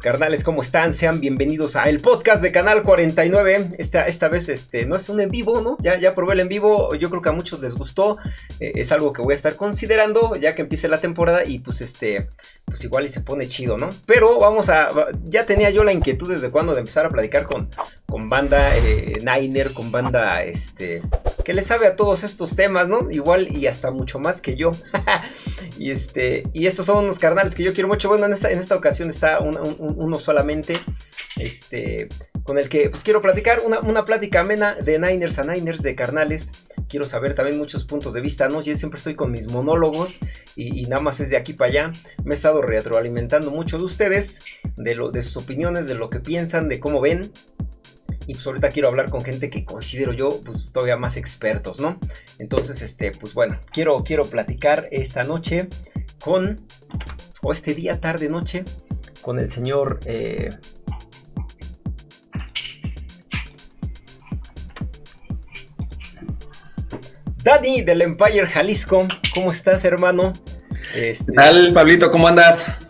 Carnales, ¿cómo están? Sean bienvenidos a el podcast de Canal 49. Esta, esta vez este, no es un en vivo, ¿no? Ya, ya probé el en vivo, yo creo que a muchos les gustó. Eh, es algo que voy a estar considerando ya que empiece la temporada y pues este, pues igual y se pone chido, ¿no? Pero vamos a, ya tenía yo la inquietud desde cuando de empezar a platicar con, con banda eh, Niner, con banda, este, que le sabe a todos estos temas, ¿no? Igual y hasta mucho más que yo. y este, y estos son unos carnales que yo quiero mucho. Bueno, en esta, en esta ocasión está un uno solamente, este, con el que pues quiero platicar una, una plática amena de Niners a Niners, de carnales. Quiero saber también muchos puntos de vista, ¿no? Yo siempre estoy con mis monólogos y, nada más es de aquí para allá. Me he estado retroalimentando mucho de ustedes, de, lo, de sus opiniones, de lo que piensan, de cómo ven. Y pues ahorita quiero hablar con gente que considero yo pues todavía más expertos, ¿no? Entonces, este, pues bueno, quiero, quiero platicar esta noche con, o este día, tarde, noche, con el señor... Eh, Dani del Empire Jalisco, ¿cómo estás, hermano? Este, ¿Qué tal, Pablito? ¿Cómo andas?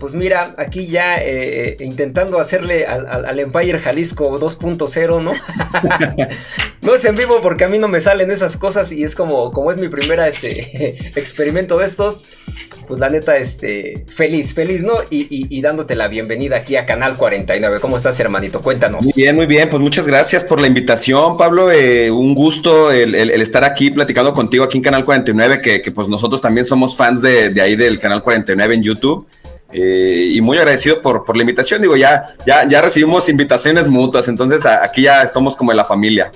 Pues mira, aquí ya eh, intentando hacerle al, Empire Jalisco 2.0, ¿no? no es en vivo porque a mí no me salen esas cosas y es como, como es mi primera este, experimento de estos pues la neta, este, feliz, feliz, ¿no? Y, dándote la bienvenida aquí a Canal 49. ¿Cómo estás, hermanito? Cuéntanos. Muy bien, muy bien. Pues muchas gracias por la invitación, Pablo. Eh, un gusto el, estar aquí platicando contigo aquí en Canal 49, que, pues nosotros también somos fans de, ahí del Canal 49 en YouTube. Eh, y muy agradecido por, por la invitación. Digo, ya, ya, ya recibimos invitaciones mutuas, entonces aquí ya somos como de la familia.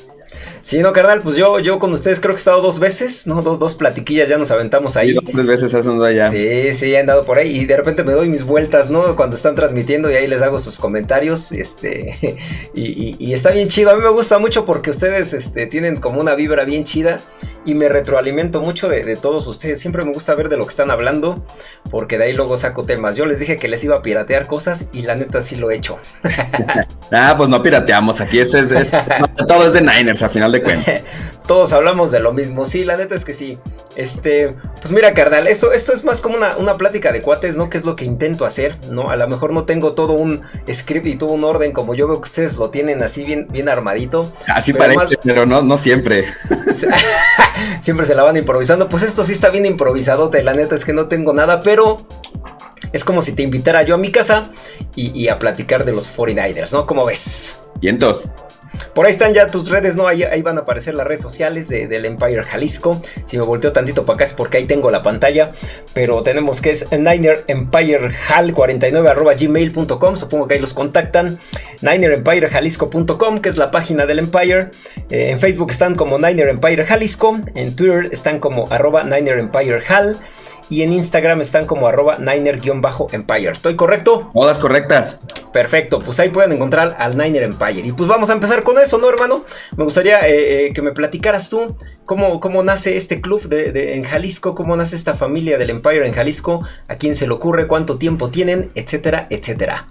Sí, no, carnal, pues yo, yo con ustedes creo que he estado dos veces, ¿no? Dos, dos platiquillas ya nos aventamos ahí. dos, tres veces has andado allá. Sí, sí, he andado por ahí y de repente me doy mis vueltas, ¿no? Cuando están transmitiendo y ahí les hago sus comentarios, este, y, está bien chido. A mí me gusta mucho porque ustedes, este, tienen como una vibra bien chida y me retroalimento mucho de, todos ustedes. Siempre me gusta ver de lo que están hablando porque de ahí luego saco temas. Yo les dije que les iba a piratear cosas y la neta sí lo he hecho. ah, pues no pirateamos, aquí es, es, todo es de Niners a final de Todos hablamos de lo mismo. Sí, la neta es que sí. Este, pues mira, carnal, esto, esto es más como una, una plática de cuates, ¿no? Que es lo que intento hacer, ¿no? A lo mejor no tengo todo un script y todo un orden como yo veo que ustedes lo tienen así bien, bien armadito. Así parece, pero no, no siempre. siempre se la van improvisando. Pues esto sí está bien improvisado, la neta es que no tengo nada, pero es como si te invitara yo a mi casa y, y a platicar de los 49ers, ¿no? ¿Cómo ves? Y entonces. Por ahí están ya tus redes, ¿no? Ahí, van a aparecer las redes sociales del Empire Jalisco. Si me volteo tantito para acá es porque ahí tengo la pantalla. Pero tenemos que es Niner Empire Hal 49 gmail.com. Supongo que ahí los contactan. NinerEmpireJalisco.com, que es la página del Empire. Eh, en Facebook están como Niner Empire Jalisco. En Twitter están como arroba Niner Empire Hal y en Instagram están como arroba Niner-Empire. ¿Estoy correcto? Todas correctas. Perfecto, pues ahí pueden encontrar al Niner Empire. Y pues vamos a empezar con eso, ¿no, hermano? Me gustaría eh, eh, que me platicaras tú cómo, cómo nace este club de, en Jalisco, cómo nace esta familia del Empire en Jalisco, a quién se le ocurre, cuánto tiempo tienen, etcétera, etcétera.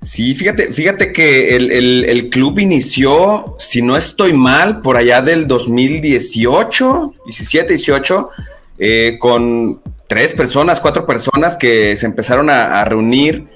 Sí, fíjate, fíjate que el, club inició, si no estoy mal, por allá del 2018, 17, 18, con tres personas, cuatro personas que se empezaron a, reunir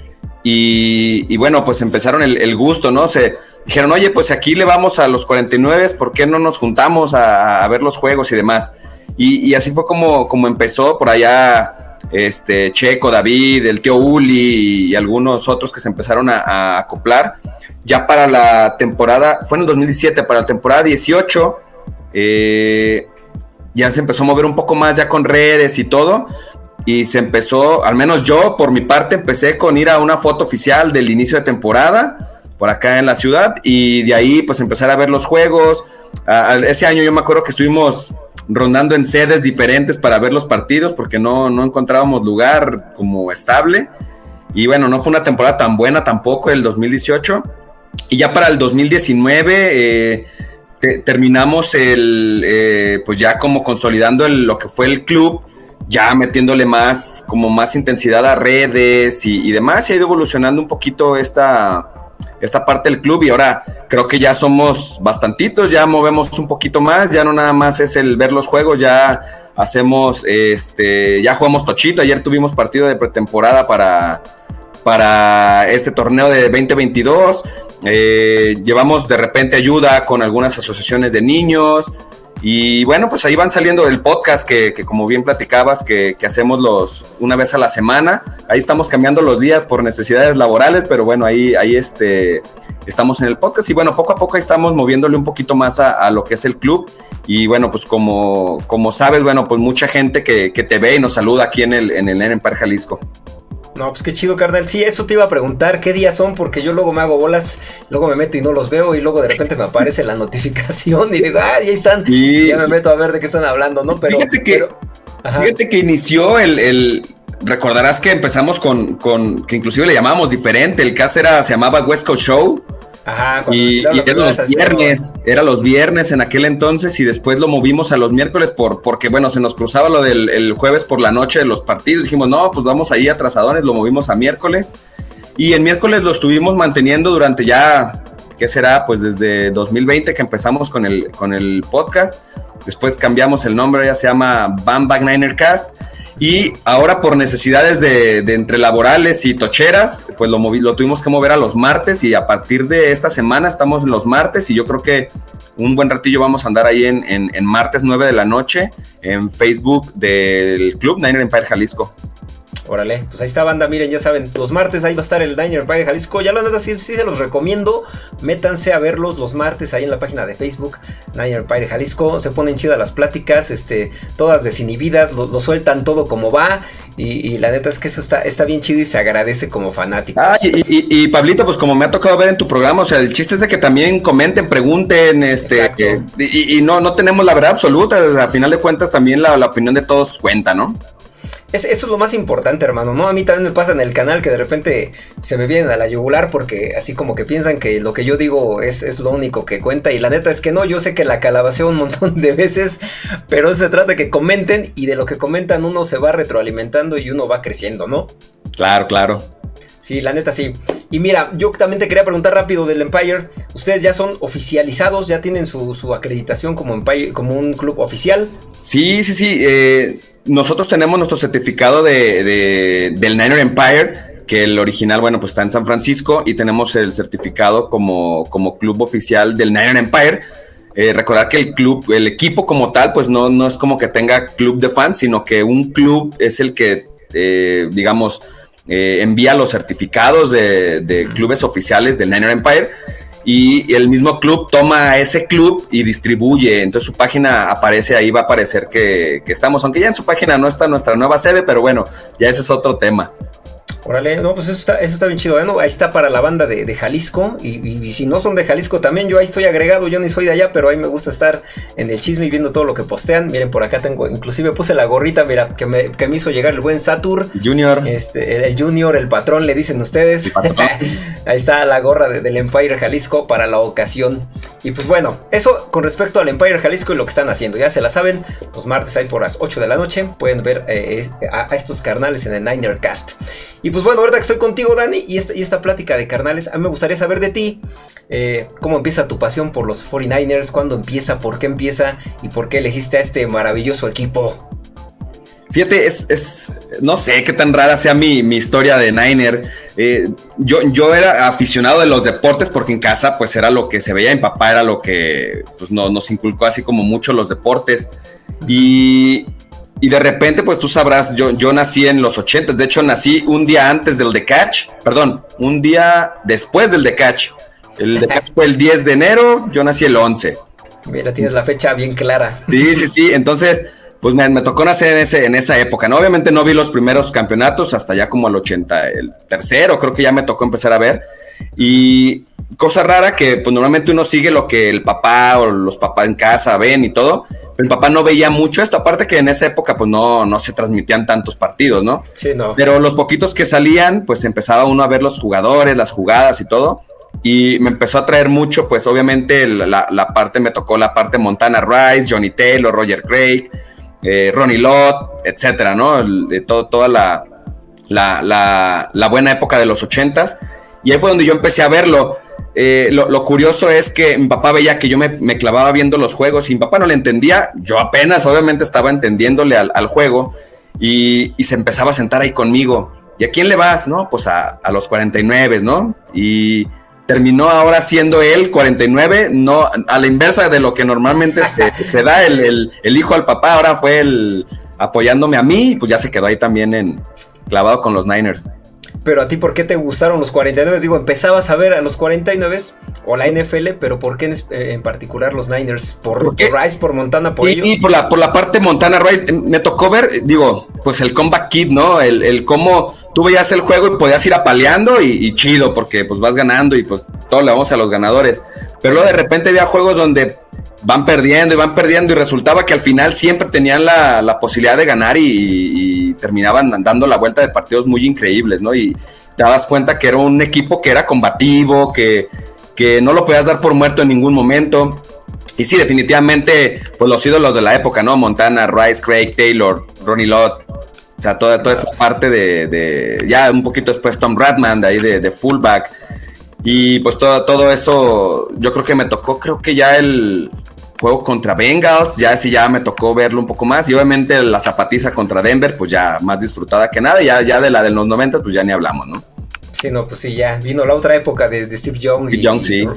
y, bueno, pues empezaron el, gusto, ¿no? Se dijeron, oye, pues aquí le vamos a los 49, ¿por qué no nos juntamos a, ver los juegos y demás? Y, así fue como, como empezó por allá este Checo, David, el tío Uli y, algunos otros que se empezaron a, acoplar. Ya para la temporada, fue en el 2017, para la temporada 18, eh, ya se empezó a mover un poco más ya con redes y todo. Y se empezó, al menos yo por mi parte, empecé con ir a una foto oficial del inicio de temporada por acá en la ciudad y de ahí pues empezar a ver los juegos. ese año yo me acuerdo que estuvimos rondando en sedes diferentes para ver los partidos porque no, no encontrábamos lugar como estable. Y bueno, no fue una temporada tan buena tampoco el 2018. Y ya para el 2019 eh, terminamos el, eh, pues ya como consolidando lo que fue el club, ya metiéndole más, como más intensidad a redes y, demás, y ha ido evolucionando un poquito esta, esta parte del club y ahora creo que ya somos bastantitos, ya movemos un poquito más, ya no nada más es el ver los juegos, ya hacemos, este, ya jugamos tochito, ayer tuvimos partido de pretemporada para, para este torneo de 2022. Eh, llevamos de repente ayuda con algunas asociaciones de niños. Y bueno, pues ahí van saliendo el podcast que, como bien platicabas, que, hacemos los una vez a la semana. Ahí estamos cambiando los días por necesidades laborales, pero bueno, ahí, ahí este, estamos en el podcast y bueno, poco a poco estamos moviéndole un poquito más a, lo que es el club. Y bueno, pues como, como sabes, bueno, pues mucha gente que, te ve y nos saluda aquí en el, en el Empire Jalisco. No, pues qué chido, carnal. Sí, eso te iba a preguntar qué días son, porque yo luego me hago bolas, luego me meto y no los veo, y luego de repente me aparece la notificación y digo, ah, ahí están. Y ya me meto a ver de qué están hablando, ¿no? Pero. Fíjate que, fíjate que inició el, Recordarás que empezamos con, con, que inclusive le llamábamos diferente. El cast era, se llamaba West Coast Show y, era los viernes, era los viernes en aquel entonces y después lo movimos a los miércoles por, porque bueno, se nos cruzaba lo del jueves por la noche de los partidos. Dijimos, no, pues vamos ahí atrasadores, lo movimos a miércoles. Y el miércoles lo estuvimos manteniendo durante ya, ¿qué será? Pues desde 2020 que empezamos con el, con el podcast. Después cambiamos el nombre, ya se llama Bam Niner Cast. Y ahora por necesidades de, entre laborales y tocheras, pues lo, lo tuvimos que mover a los martes y a partir de esta semana estamos en los martes y yo creo que un buen ratillo vamos a andar ahí en, en martes 9 de la noche en Facebook del Club Niner Empire Jalisco. Órale, pues ahí está banda, miren, ya saben, los martes ahí va a estar el Diner Empire Jalisco, ya la neta sí, sí, se los recomiendo, métanse a verlos los martes ahí en la página de Facebook, Diner Empire Jalisco, se ponen chidas las pláticas, este, todas desinhibidas, lo, sueltan todo como va, y, la neta es que eso está, está bien chido y se agradece como fanático. Ah, y, Pablito, pues como me ha tocado ver en tu programa, o sea, el chiste es de que también comenten, pregunten, este, y, no, no tenemos la verdad absoluta, a final de cuentas también la, la opinión de todos cuenta, ¿no? Eso es lo más importante, hermano, ¿no? A mí también me pasa en el canal que de repente se me vienen a la yugular porque así como que piensan que lo que yo digo es, es lo único que cuenta y la neta es que no, yo sé que la calabaceo un montón de veces, pero se trata de que comenten y de lo que comentan uno se va retroalimentando y uno va creciendo, ¿no? Claro, claro. Sí, la neta sí. Y mira, yo también te quería preguntar rápido del Empire. ¿Ustedes ya son oficializados? ¿Ya tienen su, acreditación como, Empire, como un club oficial? Sí, sí, sí. Eh, nosotros tenemos nuestro certificado de, del Niner Empire, que el original, bueno, pues está en San Francisco, y tenemos el certificado como, como club oficial del Niner Empire. Eh, recordar que el club, el equipo como tal, pues no, no es como que tenga club de fans, sino que un club es el que, eh, digamos, eh, envía los certificados de, de clubes oficiales del Niner Empire y el mismo club toma ese club y distribuye. Entonces su página aparece ahí, va a aparecer que, que, estamos, aunque ya en su página no está nuestra nueva sede, pero bueno, ya ese es otro tema. Órale, no, pues eso está, eso está bien chido. ¿eh? Ahí está para la banda de, Jalisco. Y, si no son de Jalisco también, yo ahí estoy agregado. Yo ni soy de allá, pero ahí me gusta estar en el chisme y viendo todo lo que postean. Miren, por acá tengo, inclusive puse la gorrita, mira, que me, que me hizo llegar el buen Satur. Junior. Este, el, Junior, el patrón, le dicen ustedes. ahí está la gorra del Empire Jalisco para la ocasión. Y pues bueno, eso con respecto al Empire Jalisco y lo que están haciendo. Ya se la saben, los martes ahí por las 8 de la noche. Pueden ver eh, a, estos carnales en el Niner Cast. Y pues pues bueno, ahorita que estoy contigo, Dani, y esta, y esta plática de carnales, a mí me gustaría saber de ti. Eh, ¿Cómo empieza tu pasión por los 49ers? ¿Cuándo empieza? ¿Por qué empieza? ¿Y por qué elegiste a este maravilloso equipo? Fíjate, es, no sé qué tan rara sea mi, historia de Niner. Eh, yo, yo era aficionado de los deportes porque en casa pues era lo que se veía, mi papá era lo que pues, nos inculcó así como mucho los deportes. Y, y de repente, pues tú sabrás, yo, yo nací en los 80, de hecho nací un día antes del The Catch, perdón, un día después del The Catch. El The Catch fue el 10 de enero, yo nací el 11. Mira, tienes la fecha bien clara. Sí, sí, sí, entonces, pues me, me, tocó nacer en, ese, en esa época, ¿no? Obviamente no vi los primeros campeonatos hasta ya como el 80, el tercero, creo que ya me tocó empezar a ver. Y cosa rara que pues normalmente uno sigue lo que el papá o los papás en casa ven y todo, mi papá no veía mucho esto, aparte que en esa época pues no, no se transmitían tantos partidos, ¿no? Sí, no. Pero los poquitos que salían, pues empezaba uno a ver los jugadores, las jugadas y todo. Y me empezó a traer mucho, pues obviamente la, la parte, me tocó la parte Montana Rice, Johnny Taylor, Roger Craig, eh, Ronnie Lott, etcétera, ¿no? de todo, toda la, la, la, buena época de los ochentas. Y ahí fue donde yo empecé a verlo. Eh, lo, curioso es que mi papá veía que yo me, clavaba viendo los juegos y mi papá no le entendía. Yo apenas, obviamente, estaba entendiéndole al, juego y, se empezaba a sentar ahí conmigo. ¿y a quién le vas? No, pues a, a los 49, ¿no? Y terminó ahora siendo él 49, no a la inversa de lo que normalmente se, da el, el, hijo al papá, ahora fue el apoyándome a mí y pues ya se quedó ahí también en clavado con los Niners. Pero a ti, ¿por qué te gustaron los 49? Digo, empezabas a ver a los 49 o la NFL, pero ¿por qué en, eh, particular los Niners? ¿Por, Rice, por Montana, por ellos? Y por la, por la parte Montana Rice, me tocó ver, digo, pues el comeback kid, ¿no? El, el cómo tú veías el juego y podías ir apaleando y, y, chido, porque pues vas ganando y pues todo le vamos a los ganadores. Pero luego de repente había juegos donde van perdiendo y van perdiendo y resultaba que al final siempre tenían la, posibilidad de ganar y, terminaban dando la vuelta de partidos muy increíbles, ¿no? Y te dabas cuenta que era un equipo que era combativo, que, que no lo podías dar por muerto en ningún momento. Y sí, definitivamente, pues los ídolos de la época, ¿no? Montana, Rice, Craig, Taylor, Ronnie Lott. O sea, toda, toda esa parte de, ya un poquito después Tom Bradman, de ahí de, de fullback. Y pues todo, todo eso, yo creo que me tocó, creo que ya el, juego contra Bengals, ya sí ya me tocó verlo un poco más y obviamente la zapatiza contra Denver, pues ya más disfrutada que nada, ya, ya de la de los 90 pues ya ni hablamos, ¿no? Sí, no, pues sí, ya vino la otra época de, Steve Young. y, Young, sí y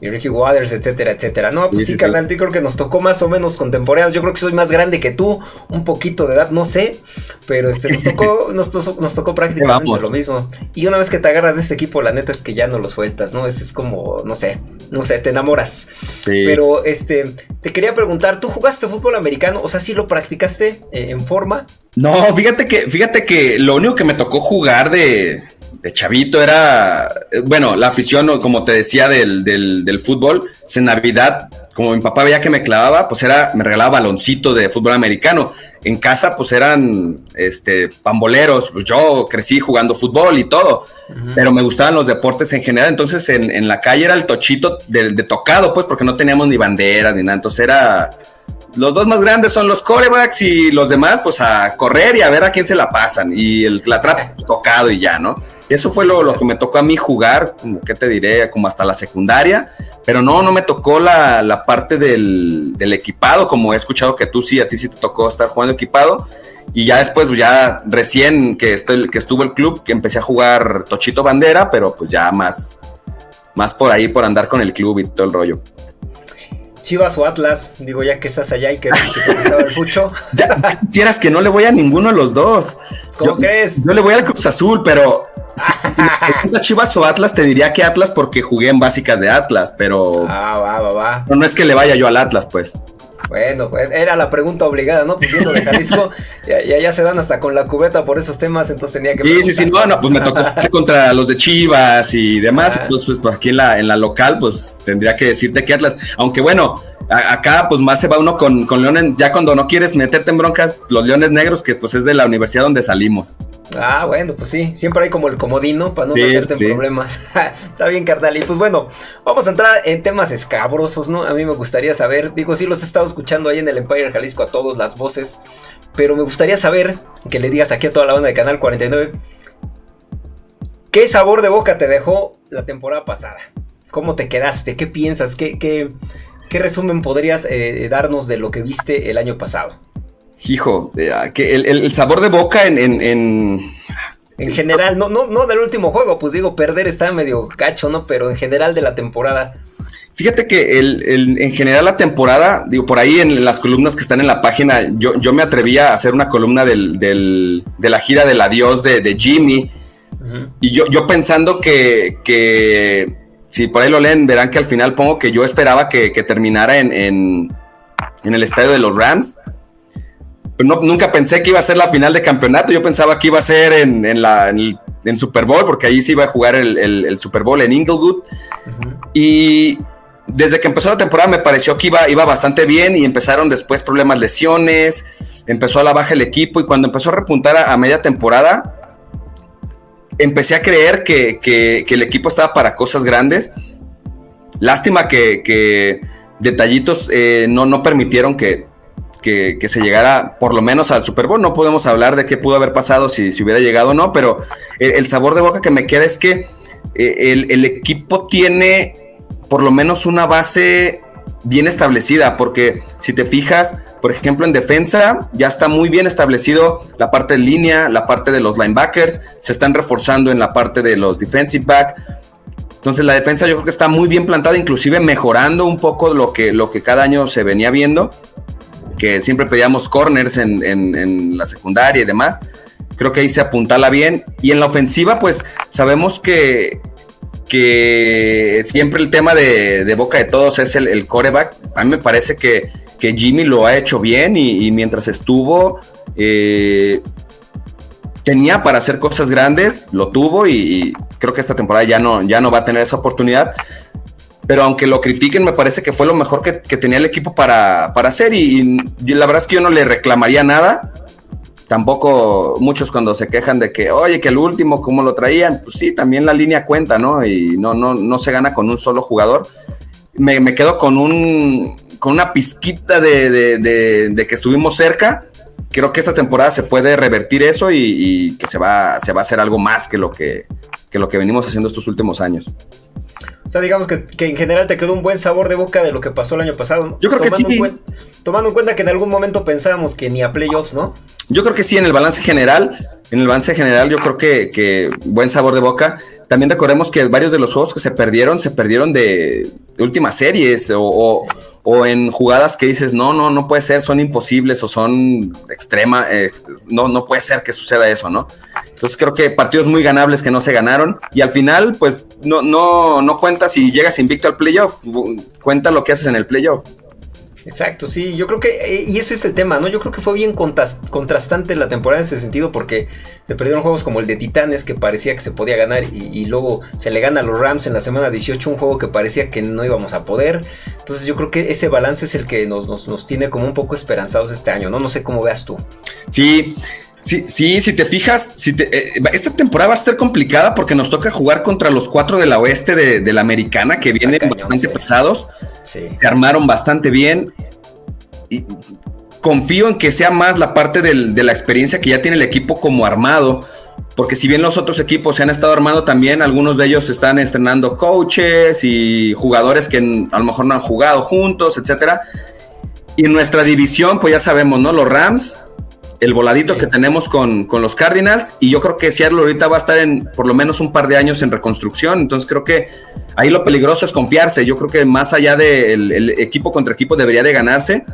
Ricky Waters, etcétera, etcétera. No, pues sí, carnal, creo que nos tocó más o menos contemporáneos. Yo creo que soy más grande que tú, un poquito de edad, no sé, pero este nos tocó, nos, nos tocó prácticamente lo mismo. Y una vez que te agarras de este equipo, la neta es que ya no lo sueltas, ¿no? Es, es como, no sé, no sé, te enamoras. Pero este, te quería preguntar, ¿tú jugaste fútbol americano? O sea, ¿sí lo practicaste eh, en forma? No, fíjate que, fíjate que lo único que me tocó jugar de de chavito era, bueno, la afición, como te decía, del, del, fútbol, en Navidad, como mi papá veía que me clavaba, pues era, me regalaba baloncito de fútbol americano. En casa, pues eran este, pamboleros. Pues yo crecí jugando fútbol y todo, pero me gustaban los deportes en general. Entonces, en, en la calle era el tochito de, de, tocado, pues, porque no teníamos ni banderas ni nada. Entonces, era los dos más grandes son los corebacks y los demás, pues a correr y a ver a quién se la pasan. Y el, la trap pues, tocado y ya, ¿no? Eso fue lo, que me tocó a mí jugar, como que te diré, como hasta la secundaria. Pero no, no me tocó la, parte del, equipado, como he escuchado que tú sí, a ti sí te tocó estar jugando equipado. Y ya después, pues ya recién que, que estuvo el club, que empecé a jugar Tochito Bandera, pero pues ya más, más por ahí, por andar con el club y todo el rollo. Chivas o Atlas, digo ya que estás allá y que te el fucho. ya quisieras que no le voy a ninguno de los dos. ¿Cómo crees? Yo le voy al Cruz Azul, pero si Chivas o Atlas, te diría que Atlas porque jugué en básicas de Atlas, pero. Ah, va, va, va. No, no es que le vaya yo al Atlas, pues. Bueno, pues era la pregunta obligada, ¿no? Pues viendo de Jalisco, ya, ya, se dan hasta con la cubeta por esos temas, entonces tenía que. Sí, sí, sí, no, no, pues me tocó contra los de Chivas y demás, entonces pues aquí en la, en la local, pues tendría que decirte que Atlas, aunque bueno, acá pues más se va uno con, con, Leones, ya cuando no quieres meterte en broncas, los Leones Negros, que pues es de la universidad donde salimos. Ah, bueno, pues sí, siempre hay como el comodino para no meterte en problemas. Está bien, carnal. Y pues bueno, vamos a entrar en temas escabrosos, ¿no? A mí me gustaría saber, digo, sí los he estado escuchando ahí en el Empire Jalisco a todos las voces, pero me gustaría saber que le digas aquí a toda la banda de Canal 49, ¿qué sabor de boca te dejó la temporada pasada? ¿Cómo te quedaste? ¿Qué piensas? ¿Qué, qué, ¿Qué resumen podrías eh, darnos de lo que viste el año pasado? Hijo, eh, ah, que el, sabor de boca en, en, en... general, no, no, no del último juego, pues digo, perder está medio cacho, ¿no? Pero en general de la temporada. Fíjate que el, en general la temporada, digo, por ahí en las columnas que están en la página, yo, yo me atrevía a hacer una columna del, del, de la gira del adiós de, de Jimmy. Y yo, yo pensando que, que si por ahí lo leen, verán que al final pongo que yo esperaba que, terminara en, en, el estadio de los Rams. No, nunca pensé que iba a ser la final de campeonato. Yo pensaba que iba a ser en, la, en, Super Bowl, porque ahí sí iba a jugar el, Super Bowl en Inglewood. Y desde que empezó la temporada me pareció que iba, iba bastante bien y empezaron después problemas, lesiones, empezó a la baja el equipo y cuando empezó a repuntar a media temporada, empecé a creer que, el equipo estaba para cosas grandes. Lástima que, detallitos eh, no, no permitieron que, se llegara por lo menos al Super Bowl. No podemos hablar de qué pudo haber pasado si, si hubiera llegado o no, pero el, sabor de boca que me queda es que eh, el, equipo tiene por lo menos una base bien establecida, porque si te fijas, por ejemplo, en defensa ya está muy bien establecido la parte de línea, la parte de los linebackers, se están reforzando en la parte de los defensive back. Entonces la defensa yo creo que está muy bien plantada, inclusive mejorando un poco lo que, lo que cada año se venía viendo, que siempre pedíamos corners en, en la secundaria y demás. Creo que ahí se apuntala bien. Y en la ofensiva, pues sabemos que, que siempre el tema de, boca de todos es el, coreback. A mí me parece que, Jimmy lo ha hecho bien y, mientras estuvo, eh, tenía para hacer cosas grandes, lo tuvo y, creo que esta temporada ya no, ya no va a tener esa oportunidad. Pero aunque lo critiquen, me parece que fue lo mejor que, tenía el equipo para, para hacer y, y, la verdad es que yo no le reclamaría nada tampoco muchos cuando se quejan de que, oye, que el último, ¿cómo lo traían? Pues sí, también la línea cuenta, ¿no? Y no, no, no se gana con un solo jugador. Me, quedo con un con una pizquita de, de, que estuvimos cerca. Creo que esta temporada se puede revertir eso y, que se va, se va a hacer algo más que lo que, que lo que venimos haciendo estos últimos años. O sea, digamos que, en general te quedó un buen sabor de boca de lo que pasó el año pasado. Yo creo que sí. tomando en cuenta que en algún momento pensábamos que ni a playoffs, ¿no? Yo creo que sí, en el balance general, en el balance general yo creo que, que buen sabor de boca. También recordemos que varios de los juegos que se perdieron, se perdieron de, últimas series o, o, en jugadas que dices, no, no, no puede ser, son imposibles o son extrema, eh, no, no puede ser que suceda eso, ¿no? Entonces creo que partidos muy ganables que no se ganaron y al final pues no, no, no cuenta si llegas invicto al playoff, cuenta lo que haces en el playoff. Exacto, sí, yo creo que, eh, y ese es el tema, ¿no? Yo creo que fue bien contrastante la temporada en ese sentido porque se perdieron juegos como el de Titanes que parecía que se podía ganar y, luego se le gana a los Rams en la semana 18, un juego que parecía que no íbamos a poder. Entonces yo creo que ese balance es el que nos, nos, tiene como un poco esperanzados este año, ¿no? No sé cómo veas tú. Sí, Sí, sí, si te fijas, si eh, esta temporada va a ser complicada porque nos toca jugar contra los cuatro de la oeste de, la americana que vienen bastante pesados. Se armaron bastante bien. Y confío en que sea más la parte de la experiencia que ya tiene el equipo como armado. Porque si bien los otros equipos se han estado armando también, algunos de ellos están estrenando coaches y jugadores que a lo mejor no han jugado juntos, etcétera. Y en nuestra división, pues ya sabemos, ¿no? Los Rams el voladito que tenemos con, los Cardinals y yo creo que Seattle ahorita va a estar en por lo menos un par de años en reconstrucción, entonces creo que ahí lo peligroso es confiarse, yo creo que más allá del equipo contra equipo debería de ganarse,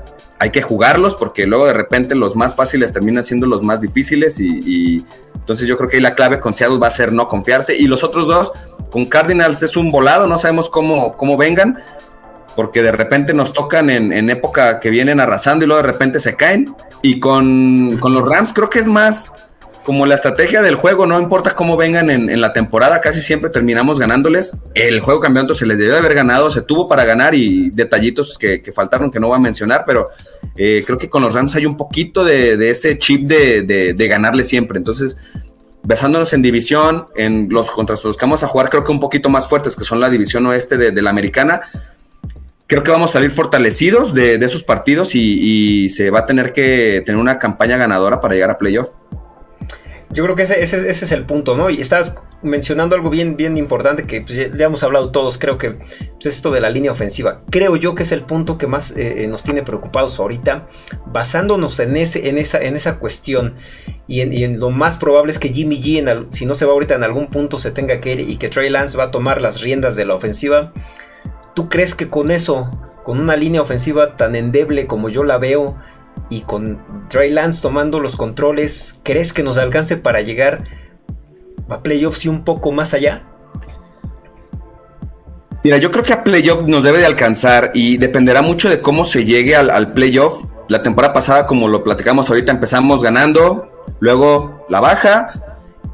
hay que jugarlos porque luego de repente los más fáciles terminan siendo los más difíciles y, entonces yo creo que ahí la clave con Seattle va a ser no confiarse. Y los otros dos con Cardinals es un volado, no sabemos cómo, cómo vengan, porque de repente nos tocan en, época que vienen arrasando y luego de repente se caen. Y con, los Rams creo que es más como la estrategia del juego, no importa cómo vengan en, la temporada, casi siempre terminamos ganándoles. El juego campeonato se les debió de haber ganado, se tuvo para ganar y detallitos que, faltaron que no voy a mencionar, pero eh, creo que con los Rams hay un poquito de, ese chip de, ganarle siempre. Entonces, besándonos en división, en los contra los que vamos a jugar, creo que un poquito más fuertes, que son la división oeste de la americana creo que vamos a salir fortalecidos de, esos partidos y, se va a tener que tener una campaña ganadora para llegar a playoff. Yo creo que ese, es el punto, ¿no? Y estás mencionando algo bien, bien importante que pues, ya, hemos hablado todos, creo que pues, es esto de la línea ofensiva. Creo yo que es el punto que más eh, eh, nos tiene preocupados ahorita, basándonos en, ese, en, esa, en esa cuestión y en, lo más probable es que Jimmy G, si no se va ahorita en algún punto, se tenga que ir y que Trey Lance va a tomar las riendas de la ofensiva. ¿Tú crees que con eso, con una línea ofensiva tan endeble como yo la veo, y con Trey Lance tomando los controles, ¿crees que nos alcance para llegar a playoffs y un poco más allá? Mira, yo creo que a playoff nos debe de alcanzar y dependerá mucho de cómo se llegue al, al playoff. La temporada pasada, como lo platicamos ahorita, empezamos ganando, luego la baja,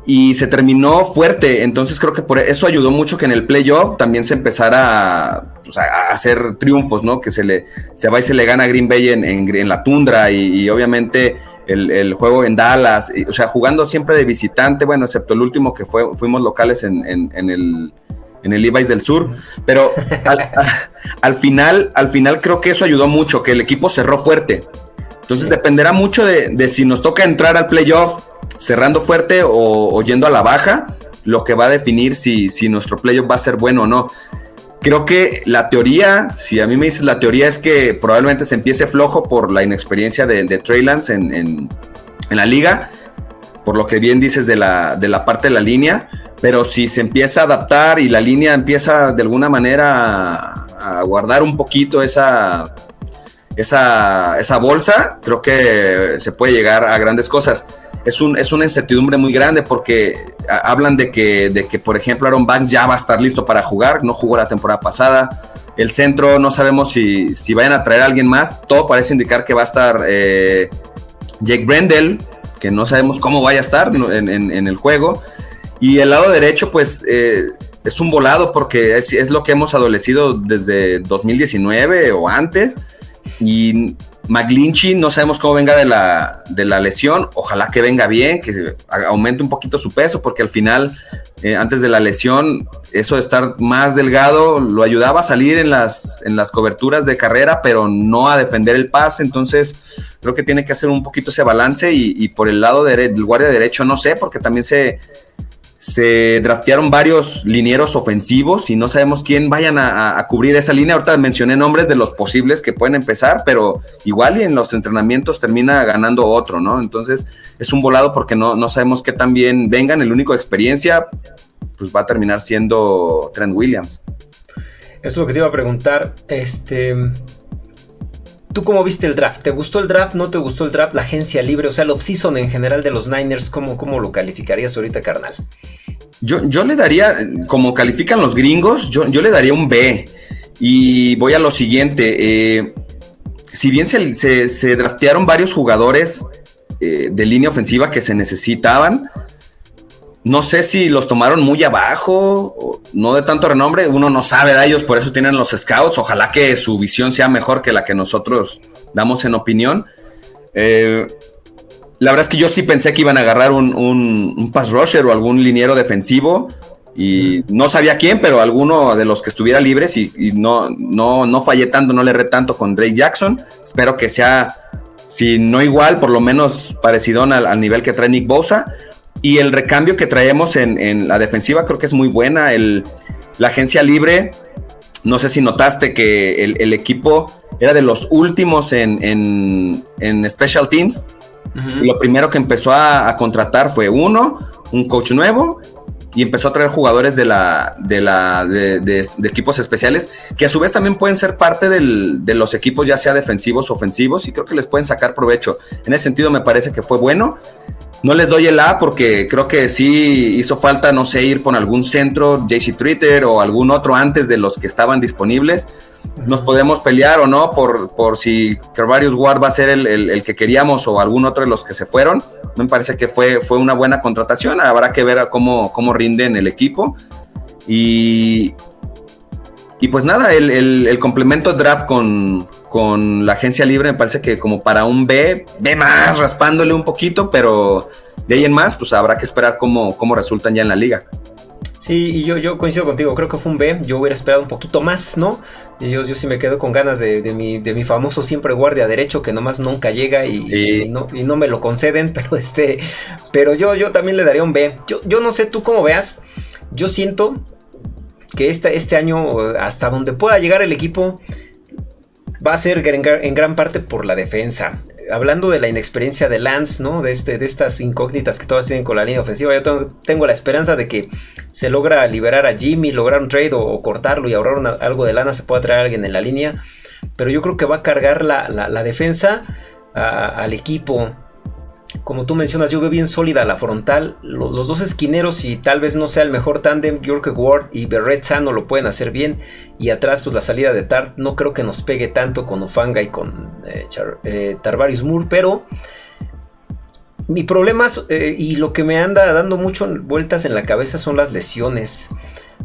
y se terminó fuerte. Entonces creo que por eso ayudó mucho que en el playoff también se empezara pues, a, hacer triunfos, ¿no? Que se le se va y se le gana a Green Bay en, en, la tundra y, obviamente el, juego en Dallas, o sea, jugando siempre de visitante, bueno, excepto el último que fue, fuimos locales en, en el en el Levi's del Sur, pero al, final, al final creo que eso ayudó mucho, que el equipo cerró fuerte. Entonces dependerá mucho de, de, si nos toca entrar al playoff cerrando fuerte o, yendo a la baja, lo que va a definir si, si nuestro playoff va a ser bueno o no. Creo que la teoría, si a mí me dices la teoría es que probablemente se empiece flojo por la inexperiencia de, de en, en, la liga, por lo que bien dices de la, de la parte de la línea, pero si se empieza a adaptar y la línea empieza de alguna manera a, a guardar un poquito esa, esa, esa bolsa, creo que se puede llegar a grandes cosas es, un, es una incertidumbre muy grande porque hablan de que, de que, por ejemplo, Aaron Banks ya va a estar listo para jugar, no jugó la temporada pasada. El centro no sabemos si, si vayan a traer a alguien más. Todo parece indicar que va a estar eh, Jake Brendel, que no sabemos cómo vaya a estar en, el juego. Y el lado derecho, pues eh, es un volado porque es, es, lo que hemos adolecido desde 2019 o antes. Y McGlinchy no sabemos cómo venga de la, de la lesión, ojalá que venga bien, que aumente un poquito su peso, porque al final, eh, antes de la lesión, eso de estar más delgado lo ayudaba a salir en las, en las coberturas de carrera, pero no a defender el pase, entonces creo que tiene que hacer un poquito ese balance y, por el lado del guardia derecho no sé, porque también se, se draftearon varios linieros ofensivos y no sabemos quién vayan a, cubrir esa línea. Ahorita mencioné nombres de los posibles que pueden empezar, pero igual y en los entrenamientos termina ganando otro, ¿no? Entonces es un volado porque no, no sabemos qué tan bien vengan. El único experiencia pues va a terminar siendo Trent Williams. Es lo que te iba a preguntar. Este. ¿Tú cómo viste el draft? ¿Te gustó el draft? ¿No te gustó el draft? La agencia libre, o sea, el off-season en general de los Niners, ¿cómo, cómo lo calificarías ahorita, carnal? Yo, yo le daría, como califican los gringos, yo, yo le daría un B. Y voy a lo siguiente. Eh, si bien se, se, draftearon varios jugadores eh, de línea ofensiva que se necesitaban, no sé si los tomaron muy abajo, no de tanto renombre, uno no sabe de ellos, por eso tienen los scouts. Ojalá que su visión sea mejor que la que nosotros damos en opinión. Eh, la verdad es que yo sí pensé que iban a agarrar un, pass rusher o algún liniero defensivo. Y no sabía quién, pero alguno de los que estuviera libres y, no, no, no fallé tanto, no le erré tanto con Drake Jackson. Espero que sea, si no igual, por lo menos parecido al, al nivel que trae Nick Bosa. Y el recambio que traemos en, la defensiva creo que es muy buena. El, la agencia libre, no sé si notaste que el, equipo era de los últimos en, Special Teams. Lo primero que empezó a, contratar fue uno, un coach nuevo, y empezó a traer jugadores de, la, de, la, de, equipos especiales, que a su vez también pueden ser parte de los equipos, ya sea defensivos o ofensivos, y creo que les pueden sacar provecho. En ese sentido me parece que fue bueno. No les doy el A porque creo que sí hizo falta, no sé, ir con algún centro, JC Twitter o algún otro antes de los que estaban disponibles. Nos podemos pelear o no por, por si Carvarius Ward va a ser el, que queríamos o algún otro de los que se fueron. Me parece que fue, fue una buena contratación. Habrá que ver cómo, cómo rinde en el equipo. Y, y pues nada, el, el, complemento draft con, con, la agencia libre me parece que como para un B, B más, raspándole un poquito, pero de ahí en más, pues habrá que esperar cómo, cómo resultan ya en la liga. Sí, y yo, yo coincido contigo, creo que fue un B, yo hubiera esperado un poquito más, ¿no? Y yo, yo sí me quedo con ganas de, de, mi, de mi famoso siempre guardia derecho que nomás nunca llega y, no, y no me lo conceden, pero este, pero yo, yo también le daría un B. Yo, yo no sé tú cómo veas, yo siento que este, este año, hasta donde pueda llegar el equipo, va a ser en, gran parte por la defensa. Hablando de la inexperiencia de Lance, ¿no? De, este, de estas incógnitas que todas tienen con la línea ofensiva, yo tengo, la esperanza de que se logra liberar a Jimmy, lograr un trade o, cortarlo y ahorrar algo de lana, se pueda traer a alguien en la línea. Pero yo creo que va a cargar la, defensa al equipo como tú mencionas, yo veo bien sólida la frontal. Los, dos esquineros, y tal vez no sea el mejor tándem, York Ward y Berret Sano lo pueden hacer bien. Y atrás, pues la salida de Tart no creo que nos pegue tanto con Ufanga y con eh, eh, Tarvarius Moore, pero mi problema eh, y lo que me anda dando mucho vueltas en la cabeza son las lesiones.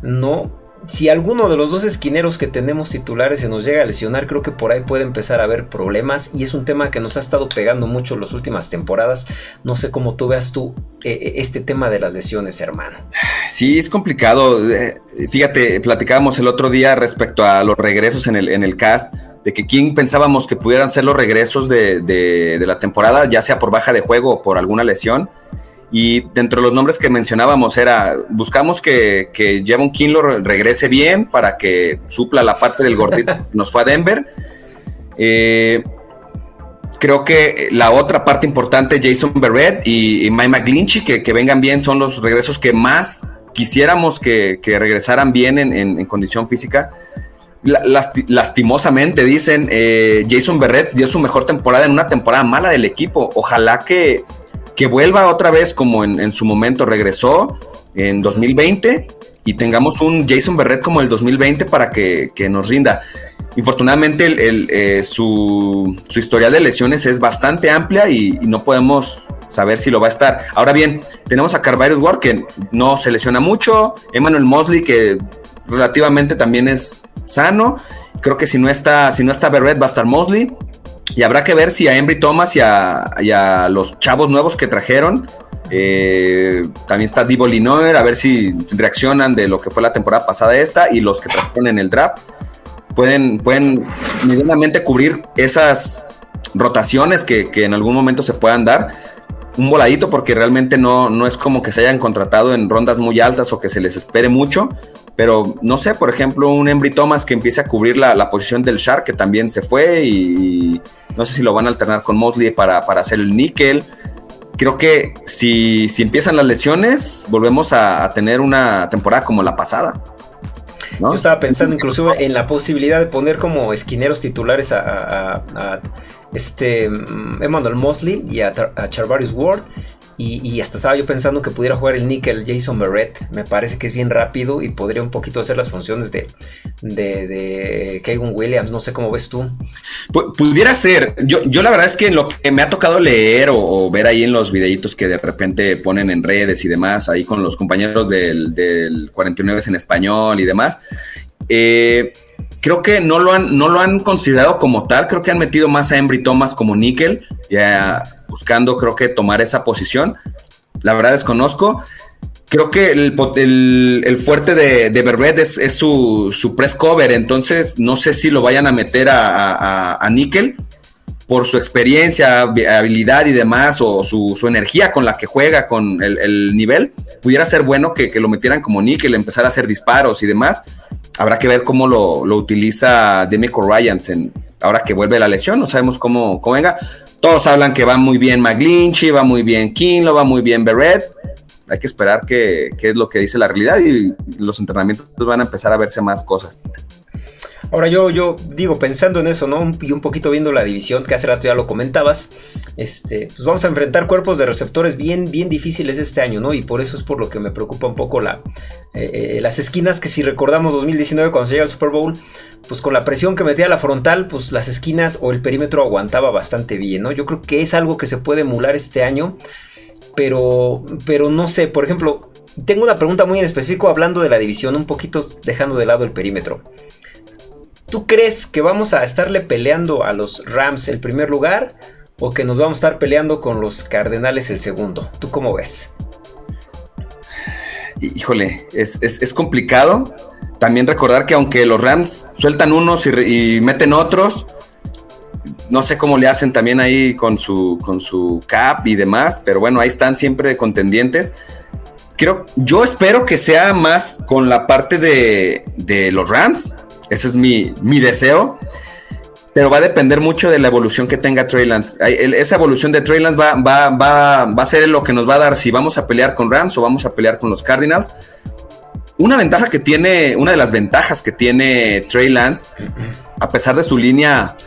No, si alguno de los dos esquineros que tenemos titulares se nos llega a lesionar, creo que por ahí puede empezar a haber problemas y es un tema que nos ha estado pegando mucho las últimas temporadas. No sé cómo tú veas tú eh, eh, este tema de las lesiones, hermano. Sí, es complicado. Eh, fíjate, platicábamos el otro día respecto a los regresos en el, en el cast, de que quién pensábamos que pudieran ser los regresos de, de la temporada, ya sea por baja de juego o por alguna lesión. Y dentro de los nombres que mencionábamos era, buscamos que, que Jevon Kinlo regrese bien para que supla la parte del gordito que nos fue a Denver. Eh, creo que la otra parte importante, Jason Barrett y, Mike McGlinchey, que, que, vengan bien, son los regresos que más quisiéramos que, regresaran bien en, condición física. lastimosamente, dicen, eh, Jason Barrett dio su mejor temporada en una temporada mala del equipo. Ojalá que, que vuelva otra vez como en, su momento regresó en 2020 y tengamos un Jason Barrett como el 2020 para que, nos rinda. Infortunadamente, eh, su, su, historial de lesiones es bastante amplia y, no podemos saber si lo va a estar. Ahora bien, tenemos a Carvalho Ward, que no se lesiona mucho, Emmanuel Mosley, que relativamente también es sano. Creo que si no está, si no está Barrett, va a estar Mosley. Y habrá que ver si a Embry Thomas y a, los chavos nuevos que trajeron. Eh, también está Divo Linoer, a ver si reaccionan de lo que fue la temporada pasada esta y los que trajeron en el draft. Pueden, pueden medianamente cubrir esas rotaciones que, que, en algún momento se puedan dar. Un voladito porque realmente no, no es como que se hayan contratado en rondas muy altas o que se les espere mucho. Pero no sé, por ejemplo, un Embry Thomas que empiece a cubrir la, posición del Shark, que también se fue, y, no sé si lo van a alternar con Mosley para, hacer el níquel. Creo que si, si empiezan las lesiones, volvemos a, tener una temporada como la pasada. Yo estaba pensando incluso en la posibilidad de poner como esquineros titulares a, este mm, Emmanuel Mosley y a Charvarius Ward y, hasta estaba yo pensando que pudiera jugar el nickel Jason Barrett. Me parece que es bien rápido y podría un poquito hacer las funciones de, de, de Williams. No sé cómo ves tú. pudiera ser. Yo, yo la verdad es que lo que me ha tocado leer o, ver ahí en los videitos que de repente ponen en redes y demás, ahí con los compañeros del, del 49 en español y demás. Eh, creo que no lo, han, no lo han considerado como tal. Creo que han metido más a Embry Thomas como níquel. Ya buscando, creo que, tomar esa posición. La verdad desconozco. Creo que el, fuerte de, de es, su, press cover, entonces no sé si lo vayan a meter a, a, Nickel por su experiencia, habilidad y demás, o su, energía con la que juega, con el, nivel, pudiera ser bueno que, lo metieran como níquel, empezar a hacer disparos y demás. Habrá que ver cómo lo, utiliza Demico Ryans ahora que vuelve la lesión, no sabemos cómo, cómo venga. Todos hablan que va muy bien McGlinchey, va muy bien lo va muy bien Barrett. Hay que esperar qué es lo que dice la realidad y los entrenamientos van a empezar a verse más cosas. Ahora yo, yo digo, pensando en eso, ¿no? Y un poquito viendo la división, que hace rato ya lo comentabas, este, pues vamos a enfrentar cuerpos de receptores bien, bien difíciles este año, ¿no? Y por eso es por lo que me preocupa un poco la, eh, eh, las esquinas, que si recordamos 2019 cuando se llega al Super Bowl, pues con la presión que metía la frontal, pues las esquinas o el perímetro aguantaba bastante bien, ¿no? Yo creo que es algo que se puede emular este año, pero, pero no sé, por ejemplo, tengo una pregunta muy en específico hablando de la división, un poquito dejando de lado el perímetro. ¿Tú crees que vamos a estarle peleando a los Rams el primer lugar o que nos vamos a estar peleando con los Cardenales el segundo? ¿Tú cómo ves? Híjole, es, complicado. También recordar que aunque los Rams sueltan unos y, meten otros, no sé cómo le hacen también ahí con su, con su cap y demás, pero bueno, ahí están siempre contendientes. Creo, yo espero que sea más con la parte de, de los Rams, ese es mi, deseo. Pero va a depender mucho de la evolución que tenga Trey Lance. Esa evolución de Trey Lance va, va, va, va a ser lo que nos va a dar si vamos a pelear con Rams o vamos a pelear con los Cardinals. Una ventaja que tiene, una de las ventajas que tiene Trey Lance, a pesar de su línea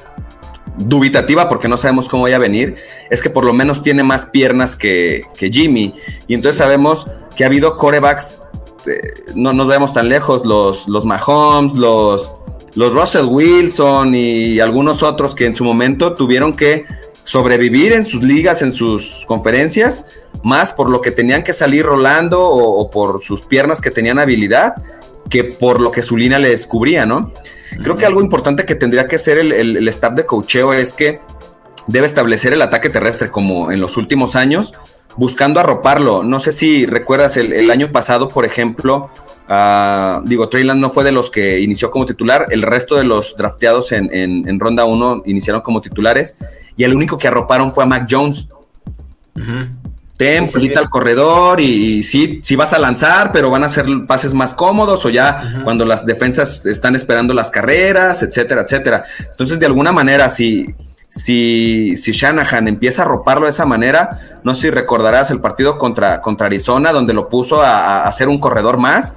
dubitativa, porque no sabemos cómo vaya a venir, es que por lo menos tiene más piernas que, que Jimmy. Y entonces sabemos que ha habido corebacks no nos vemos tan lejos, los, los Mahomes, los, los Russell Wilson y algunos otros que en su momento tuvieron que sobrevivir en sus ligas, en sus conferencias, más por lo que tenían que salir rolando o, por sus piernas que tenían habilidad, que por lo que su línea les cubría, ¿no? Creo que algo importante que tendría que hacer el, el staff de cocheo es que debe establecer el ataque terrestre como en los últimos años, buscando arroparlo. No sé si recuerdas el, año pasado, por ejemplo, uh, digo, Treyland no fue de los que inició como titular, el resto de los drafteados en, ronda 1 iniciaron como titulares y el único que arroparon fue a Mac Jones. Ten, sí, al corredor y, sí, sí vas a lanzar, pero van a ser pases más cómodos o ya cuando las defensas están esperando las carreras, etcétera, etcétera. Entonces, de alguna manera, si, si, si Shanahan empieza a roparlo de esa manera, no sé si recordarás el partido contra, contra Arizona, donde lo puso a, hacer un corredor más.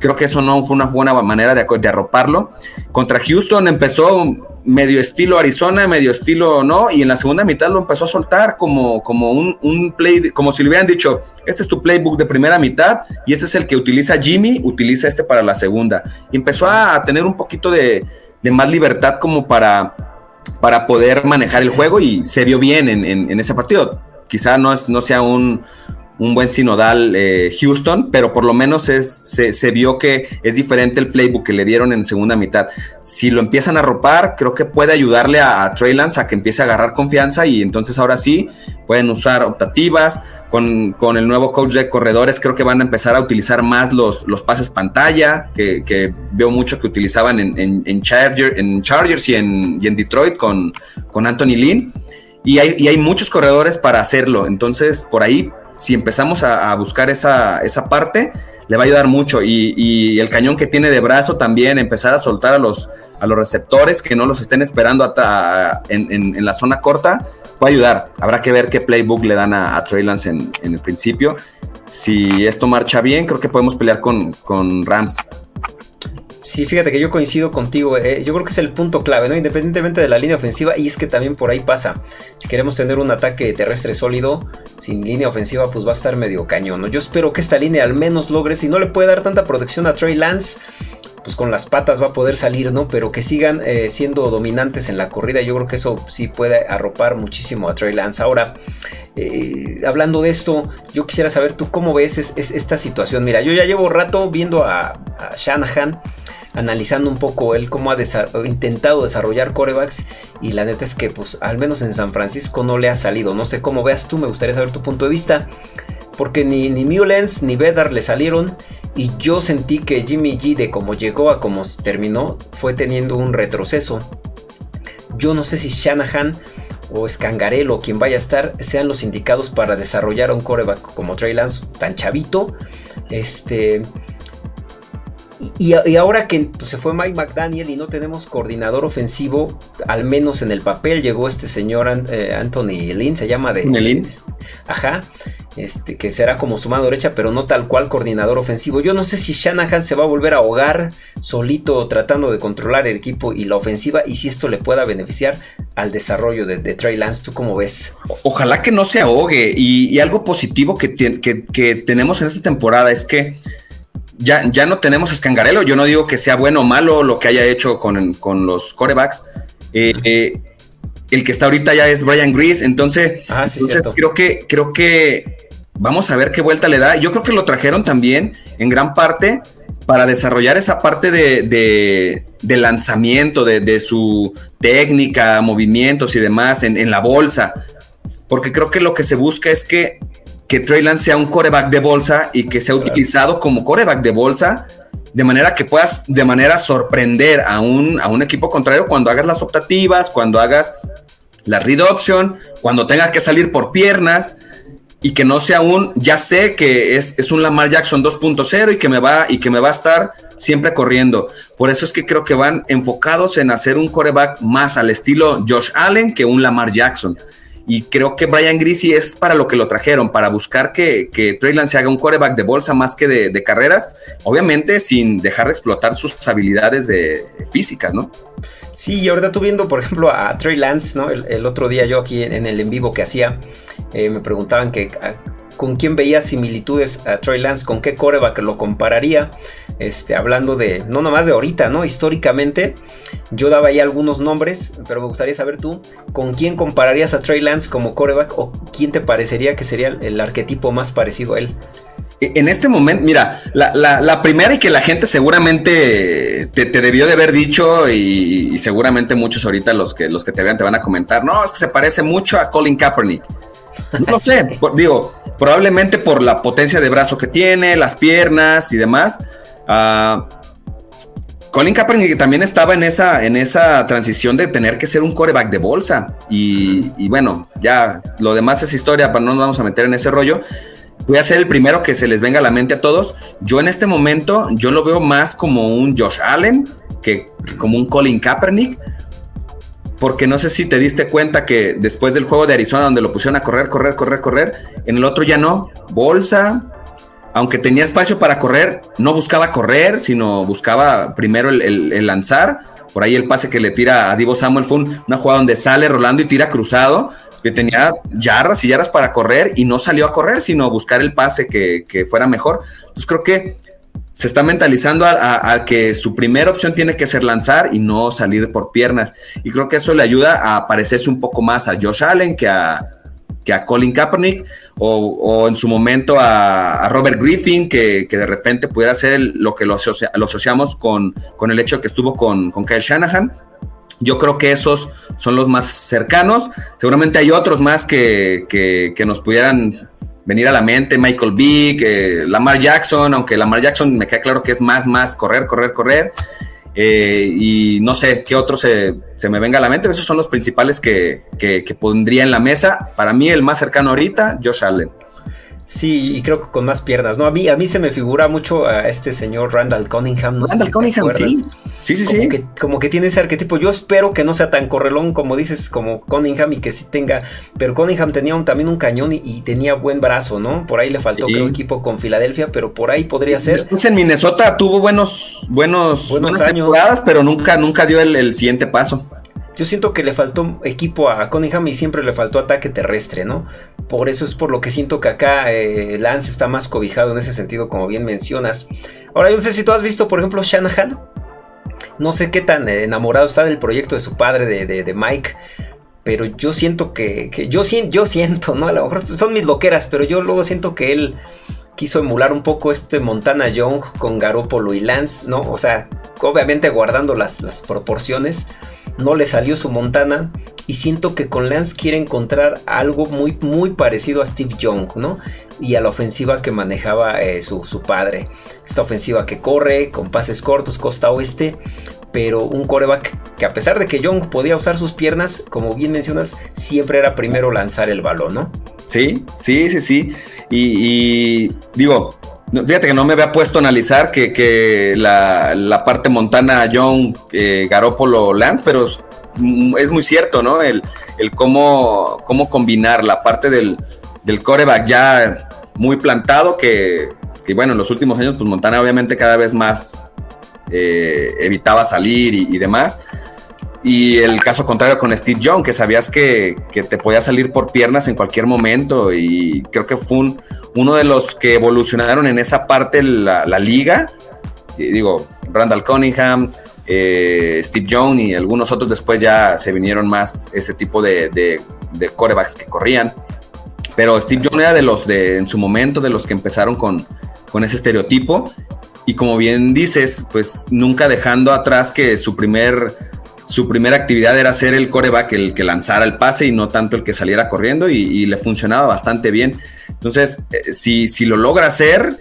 Creo que eso no fue una buena manera de, de arroparlo. Contra Houston empezó medio estilo Arizona, medio estilo no, y en la segunda mitad lo empezó a soltar como, como un, play, como si le hubieran dicho, este es tu playbook de primera mitad y este es el que utiliza Jimmy, utiliza este para la segunda. Y empezó a tener un poquito de, más libertad como para, para poder manejar el juego y se vio bien en, ese partido. Quizá no, es, no sea un, un buen sinodal eh, Houston, pero por lo menos es, se, vio que es diferente el playbook que le dieron en segunda mitad. Si lo empiezan a ropar, creo que puede ayudarle a, Trey Lance a que empiece a agarrar confianza y entonces ahora sí pueden usar optativas. Con, con, el nuevo coach de corredores, creo que van a empezar a utilizar más los, los pases pantalla, que, veo mucho que utilizaban en, en, Charger, en Chargers y en, y en Detroit con, con Anthony Lynn. Y hay, y hay muchos corredores para hacerlo. Entonces, por ahí si empezamos a, buscar esa, esa, parte, le va a ayudar mucho. Y, el cañón que tiene de brazo también, empezar a soltar a los, a los receptores que no los estén esperando en, la zona corta, va a ayudar. Habrá que ver qué playbook le dan a, Trey Lance en, el principio. Si esto marcha bien, creo que podemos pelear con, con Rams. Sí, fíjate que yo coincido contigo. Eh, yo creo que es el punto clave, ¿no? Independientemente de la línea ofensiva, y es que también por ahí pasa. Si queremos tener un ataque terrestre sólido, sin línea ofensiva, pues va a estar medio cañón. ¿no? Yo espero que esta línea al menos logre, si no le puede dar tanta protección a Trey Lance, pues con las patas va a poder salir, ¿no? Pero que sigan eh, siendo dominantes en la corrida. Yo creo que eso sí puede arropar muchísimo a Trey Lance. Ahora, eh, hablando de esto, yo quisiera saber tú cómo ves esta situación. Mira, yo ya llevo rato viendo a, a Shanahan analizando un poco él cómo ha intentado desarrollar corebacks y la neta es que pues al menos en San Francisco no le ha salido. No sé cómo veas tú, me gustaría saber tu punto de vista. Porque ni, ni Mullens ni Vedar le salieron. Y yo sentí que Jimmy G de cómo llegó a cómo terminó fue teniendo un retroceso. Yo no sé si Shanahan o Scangarello o quien vaya a estar sean los indicados para desarrollar un coreback como Trey Lance tan chavito. Este y, ahora que pues, se fue Mike McDaniel y no tenemos coordinador ofensivo, al menos en el papel llegó este señor eh, Anthony Lynn, se llama de... Lynn. Ajá. Este, que será como su mano derecha, pero no tal cual coordinador ofensivo. Yo no sé si Shanahan se va a volver a ahogar solito tratando de controlar el equipo y la ofensiva y si esto le pueda beneficiar al desarrollo de, Trey Lance. ¿Tú cómo ves? Ojalá que no se ahogue y, algo positivo que, que tenemos en esta temporada es que ya, ya no tenemos escangarelo. Yo no digo que sea bueno o malo lo que haya hecho con, los corebacks. Eh, eh, el que está ahorita ya es Brian Grease. Entonces, ah, creo que, creo que vamos a ver qué vuelta le da. Yo creo que lo trajeron también en gran parte para desarrollar esa parte de, lanzamiento, de, su técnica, movimientos y demás en, en la bolsa. Porque creo que lo que se busca es que que Trey Lance sea un coreback de bolsa y que sea utilizado como coreback de bolsa, de manera que puedas de manera sorprender a un, a un equipo contrario cuando hagas las optativas, cuando hagas la read option, cuando tengas que salir por piernas y que no sea un, ya sé que es, es un Lamar Jackson 2.0 y que me va y que me va a estar siempre corriendo. Por eso es que creo que van enfocados en hacer un coreback más al estilo Josh Allen que un Lamar Jackson. Y creo que Brian Greasy es para lo que lo trajeron, para buscar que, que Trey Lance haga un quarterback de bolsa más que de, carreras, obviamente sin dejar de explotar sus habilidades de, físicas, ¿no? Sí, y ahorita tú viendo, por ejemplo, a Trey Lance, ¿no? El, otro día yo aquí en, el en vivo que hacía, eh, me preguntaban que con quién veía similitudes a Trey Lance, con qué coreback lo compararía. Este, hablando de, no nomás de ahorita, ¿no? Históricamente, yo daba ahí algunos nombres, pero me gustaría saber tú, ¿con quién compararías a Trey Lance como coreback o quién te parecería que sería el arquetipo más parecido a él? E, en este momento, mira, la, primera y que la gente seguramente te, debió de haber dicho y, seguramente muchos ahorita los que, los que te vean te van a comentar, no, es que se parece mucho a Colin Kaepernick. No sé, digo, probablemente por la potencia de brazo que tiene, las piernas y demás. Uh, Colin Kaepernick también estaba en esa, en esa transición de tener que ser un coreback de bolsa. Y, bueno, ya lo demás es historia, para no nos vamos a meter en ese rollo. Voy a ser el primero que se les venga a la mente a todos. Yo en este momento, yo lo veo más como un Josh Allen que, que como un Colin Kaepernick. Porque no sé si te diste cuenta que después del juego de Arizona, donde lo pusieron a correr, correr, correr, correr, en el otro ya no. Bolsa, aunque tenía espacio para correr, no buscaba correr, sino buscaba primero el, lanzar. Por ahí el pase que le tira a Divo Samuel fue una jugada donde sale rolando y tira cruzado, que tenía yardas y yardas para correr y no salió a correr, sino buscar el pase que, fuera mejor. Entonces creo que se está mentalizando a, que su primera opción tiene que ser lanzar y no salir por piernas. Y creo que eso le ayuda a parecerse un poco más a Josh Allen que a, que a Colin Kaepernick o, en su momento a, Robert Griffin, que, de repente pudiera ser lo que lo, asociamos con, con, el hecho que estuvo con, con Kyle Shanahan. Yo creo que esos son los más cercanos. Seguramente hay otros más que, que, nos pudieran venir a la mente. Michael Vick, Lamar Jackson, aunque Lamar Jackson me queda claro que es más, más correr, correr, correr. Eh, y no sé qué otro se, me venga a la mente. Esos son los principales que, que, que, pondría en la mesa. Para mí, el más cercano ahorita, Josh Allen. Sí, y creo que con más piernas, ¿no? A mí, a mí se me figura mucho a este señor Randall Cunningham. No Randall Cunningham, sí. Sí, sí, como sí. Que, como que tiene ese arquetipo. Yo espero que no sea tan correlón como dices, como Cunningham y que sí tenga. Pero Cunningham tenía también un cañón y, tenía buen brazo, ¿no? Por ahí le faltó, creo, equipo con Filadelfia, pero por ahí podría ser. Pues en Minnesota tuvo buenos, buenos, buenos años. pero nunca, nunca dio el siguiente paso. Yo siento que le faltó equipo a Cunningham y siempre le faltó ataque terrestre, ¿no? Por eso es por lo que siento que acá eh, Lance está más cobijado en ese sentido, como bien mencionas. Ahora, yo no sé si tú has visto, por ejemplo, Shanahan. No sé qué tan enamorado está del proyecto de su padre, de, Mike. Pero yo siento que, yo, yo siento, ¿no? A lo mejor son mis loqueras, pero yo luego siento que él quiso emular un poco este Montana Young con Garoppolo y Lance, ¿no? O sea, obviamente guardando las, las proporciones no le salió su Montana y siento que con Lance quiere encontrar algo muy, muy parecido a Steve Young, ¿no? Y a la ofensiva que manejaba eh, su, padre. Esta ofensiva que corre con pases cortos, costa oeste, pero un coreback que a pesar de que Young podía usar sus piernas, como bien mencionas, siempre era primero lanzar el balón, ¿no? Sí, sí, sí, sí. Y, digo, Fíjate que no me había puesto a analizar que, la, parte montana John eh, Garópolo Lance, pero es muy cierto, ¿no? El, el cómo, cómo combinar la parte del, del coreback ya muy plantado, que, bueno, en los últimos años, pues Montana obviamente cada vez más eh, evitaba salir y, demás. Y el caso contrario con Steve Young, que sabías que, que, te podía salir por piernas en cualquier momento. Y creo que fue un, uno de los que evolucionaron en esa parte la, liga. digo, Randall Cunningham, eh, Steve Jones y algunos otros después ya se vinieron más ese tipo de, de, corebacks que corrían. Pero Steve Jones era de los de, en su momento, de los que empezaron con, con ese estereotipo. Y como bien dices, pues nunca dejando atrás que su primer su primera actividad era ser el coreback, el que lanzara el pase y no tanto el que saliera corriendo y, le funcionaba bastante bien. Entonces, eh, si, si, lo logra hacer,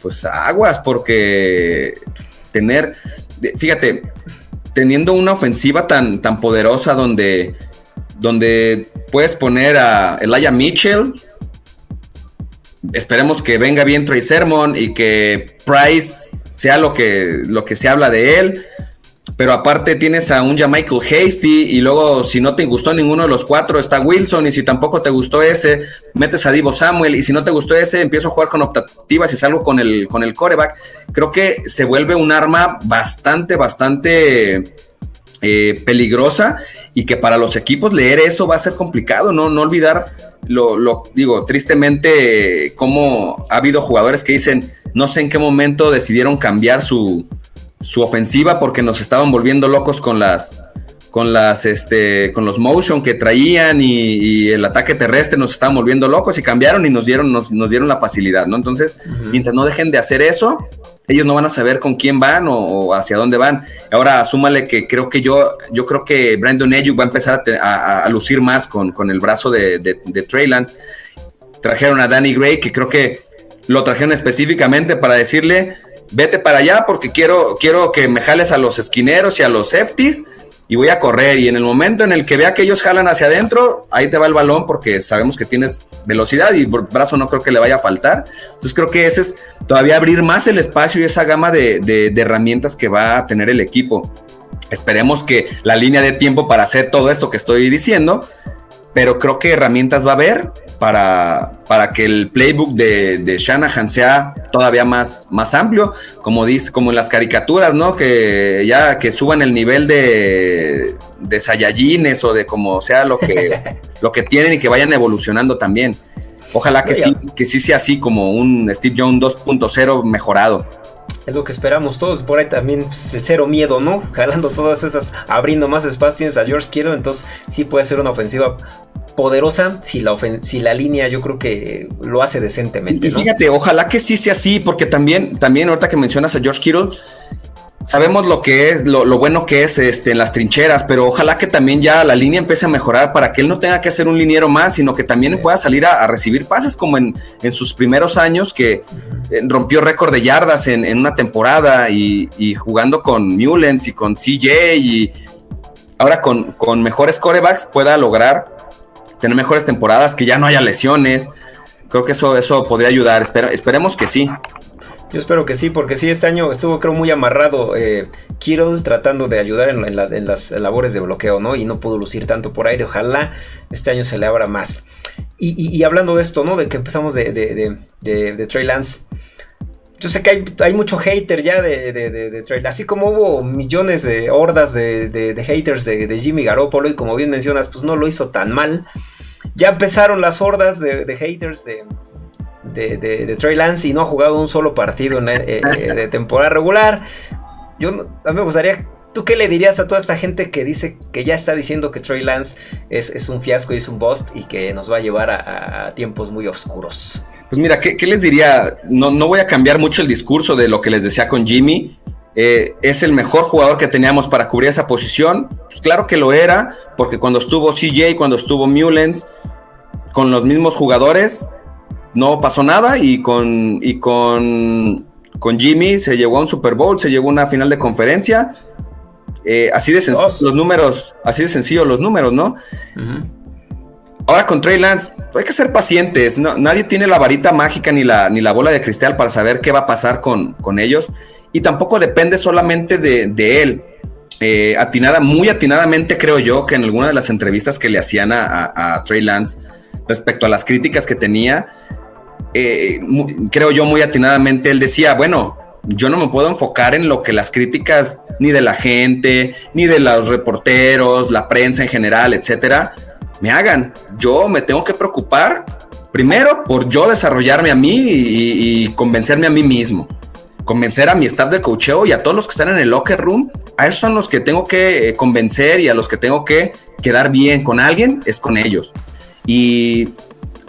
pues aguas, porque tener, fíjate, teniendo una ofensiva tan, tan poderosa donde, donde puedes poner a Elijah Mitchell, esperemos que venga bien Trey Sermon y que Price sea lo que, lo que se habla de él pero aparte tienes a un Michael Hasty y luego si no te gustó ninguno de los cuatro está Wilson y si tampoco te gustó ese, metes a Divo Samuel y si no te gustó ese, empiezo a jugar con optativas y salgo con el, con el coreback. Creo que se vuelve un arma bastante, bastante eh, peligrosa y que para los equipos leer eso va a ser complicado, no, no olvidar lo, lo digo, tristemente, como ha habido jugadores que dicen, no sé en qué momento decidieron cambiar su su ofensiva porque nos estaban volviendo locos con las con las este con los motion que traían y, el ataque terrestre nos estaban volviendo locos y cambiaron y nos dieron nos, dieron la facilidad no entonces mientras no dejen de hacer eso ellos no van a saber con quién van o, hacia dónde van. Ahora súmale que creo que yo yo creo que Brandon Ayuk va a empezar a, lucir más con, con, el brazo de, de, de Trey Lance. Trajeron a Danny Gray que creo que lo trajeron específicamente para decirle vete para allá porque quiero, quiero que me jales a los esquineros y a los safeties y voy a correr. Y en el momento en el que vea que ellos jalan hacia adentro, ahí te va el balón porque sabemos que tienes velocidad y brazo no creo que le vaya a faltar. Entonces creo que ese es todavía abrir más el espacio y esa gama de, de herramientas que va a tener el equipo. Esperemos que la línea de tiempo para hacer todo esto que estoy diciendo, pero creo que herramientas va a haber para, para que el playbook de, de, Shanahan sea todavía más, más amplio, como dice, como en las caricaturas, ¿no? Que ya que suban el nivel de, de Saiyajines o de como sea lo que, lo que tienen y que vayan evolucionando también. Ojalá que sí, que sí sea así como un Steve Jones 2.0 mejorado es lo que esperamos todos. Por ahí también pues, el cero miedo, ¿no? Jalando todas esas, abriendo más espacio. Tienes a George Kittle, entonces sí puede ser una ofensiva poderosa si la, si la línea yo creo que lo hace decentemente. Y fíjate, ojalá que sí sea así, porque también, también ahorita que mencionas a George Kittle, sabemos lo que es, lo, bueno que es este, en las trincheras, pero ojalá que también ya la línea empiece a mejorar para que él no tenga que hacer un liniero más, sino que también pueda salir a, recibir pases como en, sus primeros años, que eh, rompió récord de yardas en, una temporada y, jugando con Mullens y con CJ y ahora con, con mejores corebacks pueda lograr tener mejores temporadas, que ya no haya lesiones. Creo que eso, eso podría ayudar. esperemos que sí. Yo espero que sí, porque sí, este año estuvo creo muy amarrado eh, tratando de ayudar en, las labores de bloqueo, ¿no? Y no pudo lucir tanto por aire. Ojalá este año se le abra más. Y, hablando de esto, ¿no? De que empezamos de, de, Trey Lance. Yo sé que hay, mucho hater ya de, de, Trey Así como hubo millones de hordas de, haters de, Jimmy Garoppolo y como bien mencionas, pues no lo hizo tan mal. Ya empezaron las hordas de, haters de, de, Trey Lance y no ha jugado un solo partido eh, eh, de temporada regular. Yo a mí me gustaría, ¿tú qué le dirías a toda esta gente que dice que ya está diciendo que Trey Lance es, un fiasco y es un bust y que nos va a llevar a, tiempos muy oscuros? Pues mira, ¿qué, les diría? No, no voy a cambiar mucho el discurso de lo que les decía con Jimmy. Eh, es el mejor jugador que teníamos para cubrir esa posición. Pues claro que lo era, porque cuando estuvo CJ, cuando estuvo Mullens, con los mismos jugadores, no pasó nada y con, y con, con Jimmy se llegó a un Super Bowl, se llegó a una final de conferencia. Eh, así de sencillo los números, así de sencillo los números, ¿no? Ahora con Trey Lance, hay que ser pacientes. nadie tiene la varita mágica ni la, ni la bola de cristal para saber qué va a pasar con, con ellos. Y tampoco depende solamente de, él. Eh, atinada, muy atinadamente creo yo que en alguna de las entrevistas que le hacían a, a Trey Lance respecto a las críticas que tenía, eh, creo yo muy atinadamente, él decía, bueno, yo no me puedo enfocar en lo que las críticas ni de la gente, ni de los reporteros, la prensa en general, etcétera, me hagan. Yo me tengo que preocupar primero por yo desarrollarme a mí y, convencerme a mí mismo. Convencer a mi staff de coacheo y a todos los que están en el locker room, a esos son los que tengo que eh, convencer y a los que tengo que quedar bien con alguien, es con ellos. Y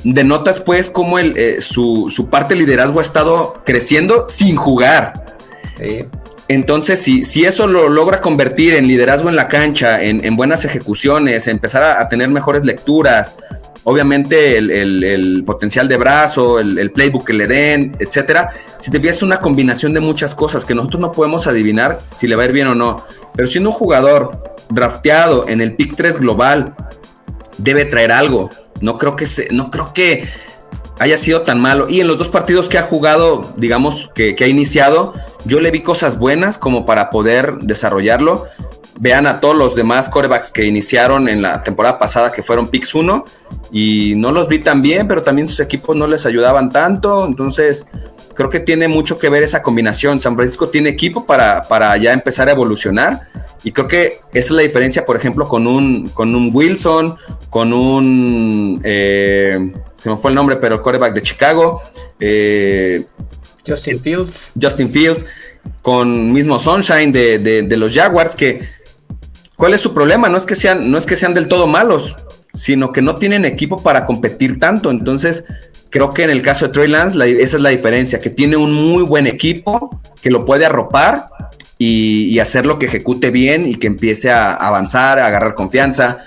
denotas pues cómo el, eh, su, parte de liderazgo ha estado creciendo sin jugar. Entonces, si, si, eso lo logra convertir en liderazgo en la cancha, en, buenas ejecuciones, empezar a, tener mejores lecturas, obviamente el, potencial de brazo, el, playbook que le den, etcétera, si te fijas una combinación de muchas cosas que nosotros no podemos adivinar si le va a ir bien o no. Pero siendo un jugador drafteado en el pick 3 global, debe traer algo. No creo que se, no creo que haya sido tan malo. Y en los dos partidos que ha jugado, digamos, que, ha iniciado, yo le vi cosas buenas como para poder desarrollarlo. Vean a todos los demás corebacks que iniciaron en la temporada pasada, que fueron picks 1, y no los vi tan bien, pero también sus equipos no les ayudaban tanto. Entonces, creo que tiene mucho que ver esa combinación. San Francisco tiene equipo para, para ya empezar a evolucionar y creo que esa es la diferencia, por ejemplo, con un, con un Wilson, con un. Eh, se me fue el nombre, pero el quarterback de Chicago. Eh, Justin Fields. Justin Fields, con mismo Sunshine de, los Jaguars, que. ¿Cuál es su problema? No es, que sean, no es que sean del todo malos, sino que no tienen equipo para competir tanto. Entonces, creo que en el caso de Trey Lance, esa es la diferencia, que tiene un muy buen equipo que lo puede arropar y, hacer lo que ejecute bien y que empiece a avanzar, a agarrar confianza.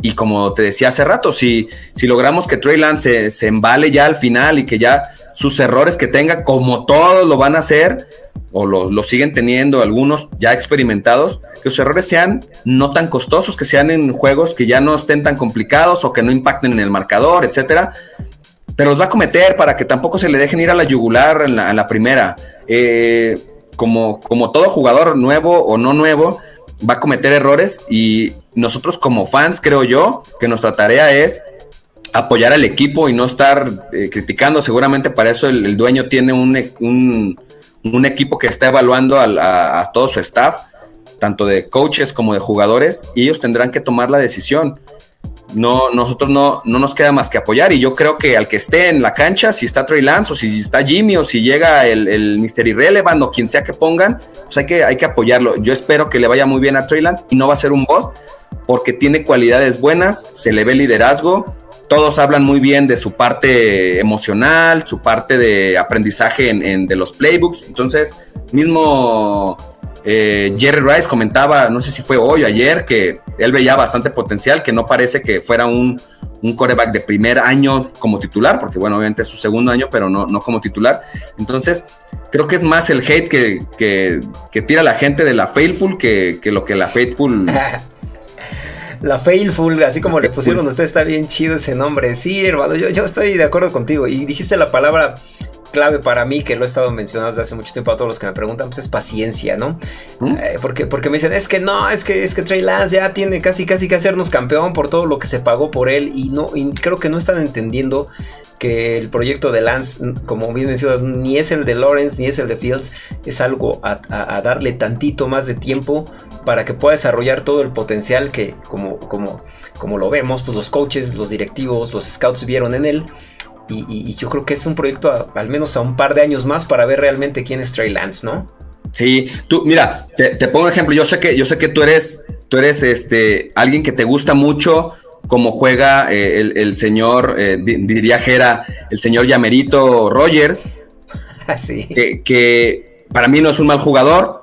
Y como te decía hace rato, si, si logramos que Trey Lance se, embale ya al final y que ya sus errores que tenga, como todos lo van a hacer, o lo, siguen teniendo algunos ya experimentados, que los errores sean no tan costosos, que sean en juegos que ya no estén tan complicados o que no impacten en el marcador, etcétera. Pero los va a cometer para que tampoco se le dejen ir a la yugular en la, primera. Eh, como, como todo jugador nuevo o no nuevo, va a cometer errores y nosotros como fans, creo yo, que nuestra tarea es apoyar al equipo y no estar eh, criticando. Seguramente para eso el, dueño tiene un, equipo que está evaluando a, todo su staff, tanto de coaches como de jugadores, y ellos tendrán que tomar la decisión. No, nosotros no, no nos queda más que apoyar y yo creo que al que esté en la cancha, si está Trey Lance o si está Jimmy o si llega el, el Mr. Irrelevant o quien sea que pongan, pues que, hay que apoyarlo. Yo espero que le vaya muy bien a Trey Lance y no va a ser un boss porque tiene cualidades buenas, se le ve liderazgo, todos hablan muy bien de su parte emocional, su parte de aprendizaje en, de los playbooks. Entonces, mismo eh, Jerry Rice comentaba, no sé si fue hoy o ayer, que él veía bastante potencial, que no parece que fuera un, un coreback de primer año como titular, porque bueno, obviamente es su segundo año, pero no, no como titular. Entonces, creo que es más el hate que, que, tira la gente de la Faithful que, que lo que la Faithful La Faithful, así como le pusieron usted, está bien chido ese nombre. Sí, hermano, yo, yo estoy de acuerdo contigo. Y dijiste la palabra clave para mí, que lo he estado mencionando desde hace mucho tiempo a todos los que me preguntan, pues es paciencia, ¿no? ¿Mm? Eh, porque, porque me dicen, es que no, es que, es que Trey Lance ya tiene casi, casi que hacernos campeón por todo lo que se pagó por él y no, y creo que no están entendiendo que el proyecto de Lance, como bien mencionas, ni es el de Lawrence ni es el de Fields, es algo a, darle tantito más de tiempo para que pueda desarrollar todo el potencial que, como, como, como lo vemos, pues los coaches, los directivos, los scouts vieron en él. Y, yo creo que es un proyecto al menos a un par de años más para ver realmente quién es Trey Lance, ¿no? Sí, tú, mira, te, pongo un ejemplo. Yo sé que, yo sé que tú eres, tú eres este, alguien que te gusta mucho como juega eh, el, señor, eh, diría Jera, el señor Yamerito Rogers, Así. Ah, que, que, para mí no es un mal jugador,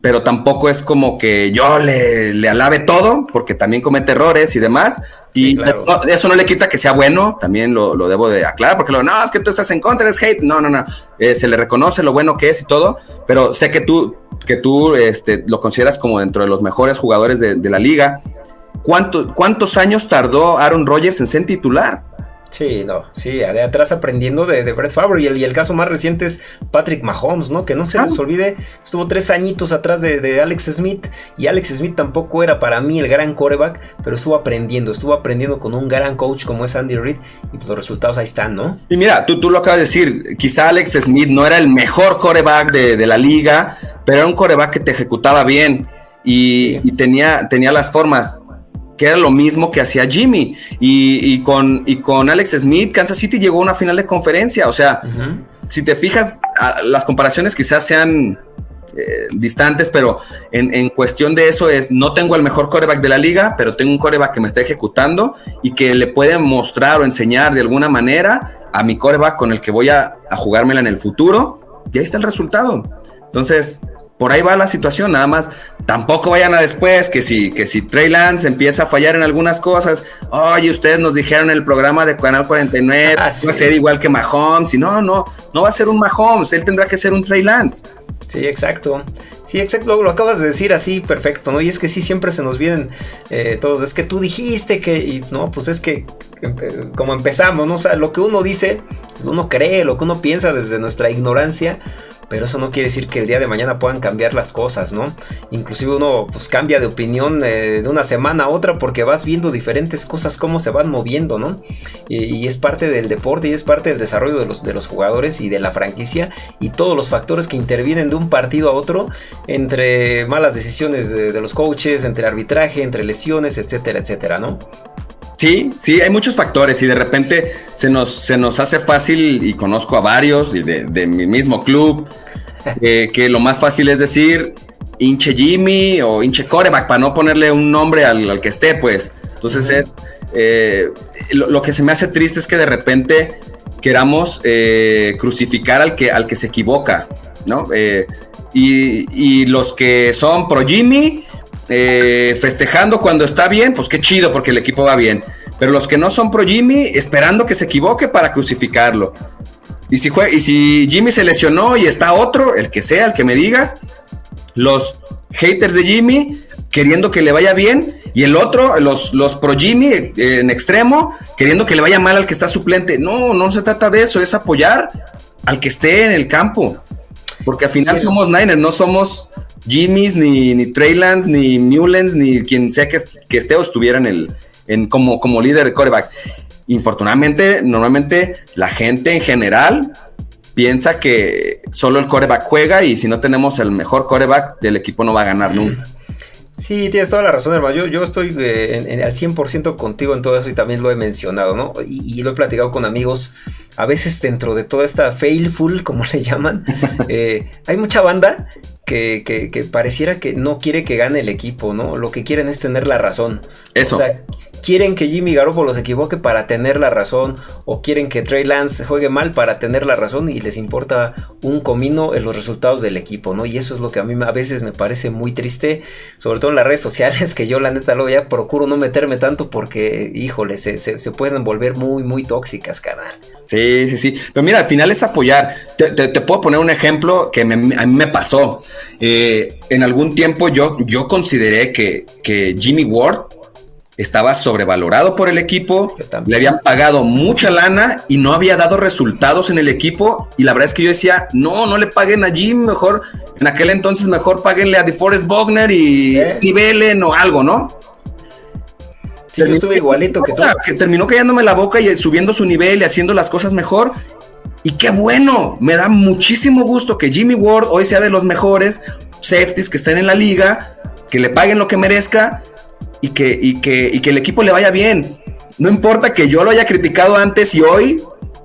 pero tampoco es como que yo le, le alabe todo, porque también comete errores y demás. Y eso no le quita que sea bueno, también lo, lo, debo de aclarar, porque lo, no, es que tú estás en contra, es hate. No, no, no. Eh, se le reconoce lo bueno que es y todo, pero sé que tú, que tú este, lo consideras como dentro de los mejores jugadores de, de la liga. ¿Cuántos años tardó Aaron Rodgers en ser titular? Sí, no, sí, de atrás aprendiendo de, de Brett Favre. Y el, y el, caso más reciente es Patrick Mahomes, ¿no? Que no se les olvide, estuvo tres añitos atrás de, Alex Smith. Y Alex Smith tampoco era para mí el gran coreback, pero estuvo aprendiendo, estuvo aprendiendo con un gran coach como es Andy Reid. Y pues los resultados ahí están, ¿no? Y mira, tú, tú lo acabas de decir, quizá Alex Smith no era el mejor coreback de, de la liga, pero era un coreback que te ejecutaba bien. Y, y tenía, tenía las formas que era lo mismo que hacía Jimmy. Y, con, y con Alex Smith, Kansas City llegó a una final de conferencia. O sea, si te fijas, las comparaciones quizás sean eh, distantes, pero en, cuestión de eso es, no tengo el mejor coreback de la liga, pero tengo un coreback que me está ejecutando y que le puede mostrar o enseñar de alguna manera a mi coreback con el que voy a, a jugármela en el futuro. Y ahí está el resultado. Entonces, por ahí va la situación, nada más. Tampoco vayan a después que si, que si Trey Lance empieza a fallar en algunas cosas, oye, ustedes nos dijeron en el programa de Canal 49, ah, va a ser igual que Mahomes, y no, no, no va a ser un Mahomes, él tendrá que ser un Trey Lance. Sí, exacto. Sí, exacto, lo, acabas de decir así, perfecto, ¿no? Y es que sí, siempre se nos vienen eh, todos, es que tú dijiste que, y no, pues es que como empezamos, ¿no? O sea, lo que uno dice, pues uno cree, lo que uno piensa desde nuestra ignorancia, pero eso no quiere decir que el día de mañana puedan cambiar las cosas, ¿no? Inclusive uno pues cambia de opinión eh, de una semana a otra porque vas viendo diferentes cosas, cómo se van moviendo, ¿no? Y, es parte del deporte y es parte del desarrollo de los, de los jugadores y de la franquicia y todos los factores que intervienen de un partido a otro entre malas decisiones de, los coaches, entre arbitraje, entre lesiones, etcétera, etcétera, ¿no? Sí, sí, hay muchos factores y de repente se nos, se nos hace fácil, y conozco a varios y de, mi mismo club, que lo más fácil es decir hinche Jimmy o hinche coreback para no ponerle un nombre al, que esté, pues. Entonces es, eh, lo, que se me hace triste es que de repente queramos eh, crucificar al que, al que se equivoca, ¿no? Eh, y, y, los que son pro Jimmy eh, festejando cuando está bien, pues qué chido porque el equipo va bien. Pero los que no son pro Jimmy, esperando que se equivoque para crucificarlo. Y si, Jimmy se lesionó y está otro, el que sea, el que me digas, los haters de Jimmy queriendo que le vaya bien y el otro, los, los pro Jimmy eh, en extremo, queriendo que le vaya mal al que está suplente. No, no se trata de eso, es apoyar al que esté en el campo. Porque al final somos Niners, no somos Jimmys, ni, ni Treylands, ni Newlands, ni quien sea que, que esté o estuviera en el, en, como, como líder de coreback. Infortunadamente, normalmente la gente en general piensa que solo el coreback juega y si no tenemos el mejor coreback del equipo no va a ganar nunca. Sí, tienes toda la razón, hermano. Yo, yo estoy eh, al 100% contigo en todo eso y también lo he mencionado, ¿no? Y, lo he platicado con amigos. A veces dentro de toda esta failful, como le llaman, eh, hay mucha banda que, que, pareciera que no quiere que gane el equipo, ¿no? Lo que quieren es tener la razón. Eso. O sea, quieren que Jimmy Garoppolo se equivoque para tener la razón o quieren que Trey Lance juegue mal para tener la razón y les importa un comino en los resultados del equipo, ¿no? Y eso es lo que a mí a veces me parece muy triste, sobre todo en las redes sociales, que yo la neta luego ya procuro no meterme tanto porque, híjole, se, pueden volver muy, muy tóxicas, carnal. Sí, sí, sí. Pero mira, al final es apoyar. Te, puedo poner un ejemplo que a mí me pasó. Eh, en algún tiempo yo, yo consideré que, que Jimmy Ward estaba sobrevalorado por el equipo, le habían pagado mucha lana y no había dado resultados en el equipo. Y la verdad es que yo decía, no, no le paguen a Jim, mejor, en aquel entonces mejor paguenle a DeForest Bogner y ¿Eh? nivelen o algo, ¿no? Sí, yo estuve igualito que tú. Que terminó callándome la boca y subiendo su nivel y haciendo las cosas mejor. Y qué bueno, me da muchísimo gusto que Jimmy Ward hoy sea de los mejores safeties que estén en la liga, que le paguen lo que merezca y que, y que, y que el equipo le vaya bien. No importa que yo lo haya criticado antes y hoy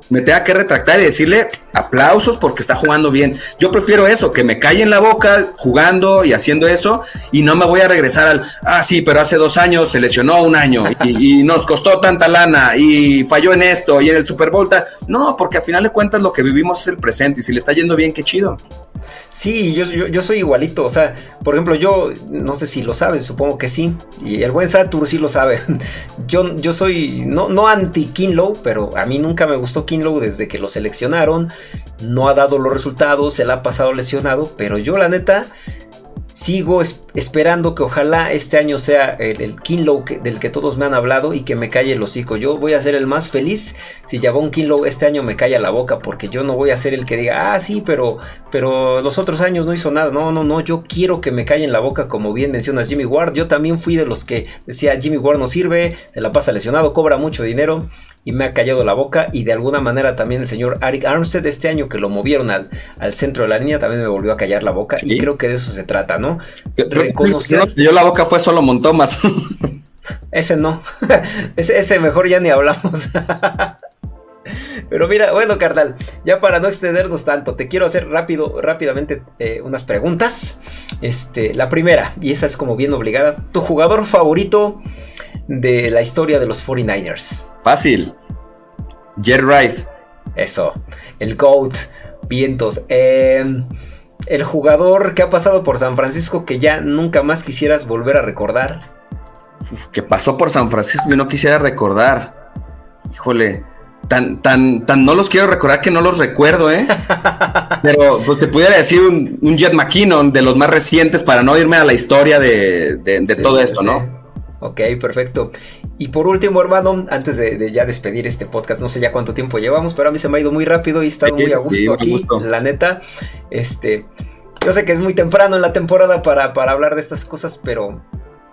me tenga que retractar y decirle aplausos porque está jugando bien. Yo prefiero eso, que me calle en la boca jugando y haciendo eso y no me voy a regresar al, ah, sí, pero hace dos años se lesionó un año y, nos costó tanta lana y falló en esto y en el Super Bowl. No, porque al final de cuentas lo que vivimos es el presente y si le está yendo bien, qué chido. Sí, yo, yo, soy igualito. O sea, por ejemplo, yo no sé si lo sabes, supongo que sí. Y el buen Satur sí lo sabe. Yo, yo soy no, no anti Kinlow, pero a mí nunca me gustó Kinlow desde que lo seleccionaron. No ha dado los resultados, se la ha pasado lesionado. Pero yo, la neta, sigo esperando que ojalá este año sea el, Kinlow del que todos me han hablado y que me calle el hocico. Yo voy a ser el más feliz si Javon Kinlow este año me calla la boca porque yo no voy a ser el que diga, ah, sí, pero, pero los otros años no hizo nada. No, no, no, yo quiero que me callen la boca como bien mencionas Jimmy Ward. Yo también fui de los que decía, Jimmy Ward no sirve, se la pasa lesionado, cobra mucho dinero y me ha callado la boca y de alguna manera también el señor Arik Armstead este año que lo movieron al, al centro de la línea también me volvió a callar la boca y creo que de eso se trata, ¿no? Reconocer... Yo, la boca fue solo Montomas. ese no, ese, ese mejor ya ni hablamos. Pero mira, bueno, carnal, ya para no extendernos tanto, te quiero hacer rápido, rápidamente eh, unas preguntas. Este, la primera, y esa es como bien obligada, tu jugador favorito de la historia de los 49ers. Fácil. Jerry Rice. Eso. El GOAT. Vientos. Em, el jugador que ha pasado por San Francisco que ya nunca más quisieras volver a recordar. que pasó por San Francisco y no quisiera recordar. Híjole. Tan, tan, tan no los quiero recordar que no los recuerdo, ¿eh? Pero pues, te pudiera decir un, Jet McKinnon de los más recientes para no irme a la historia de, todo esto, ¿no? Ok, perfecto. Y por último, hermano, antes de, ya despedir este podcast, no sé ya cuánto tiempo llevamos, pero a mí se me ha ido muy rápido y he estado muy a gusto aquí, la neta. Este, yo sé que es muy temprano en la temporada para, hablar de estas cosas, pero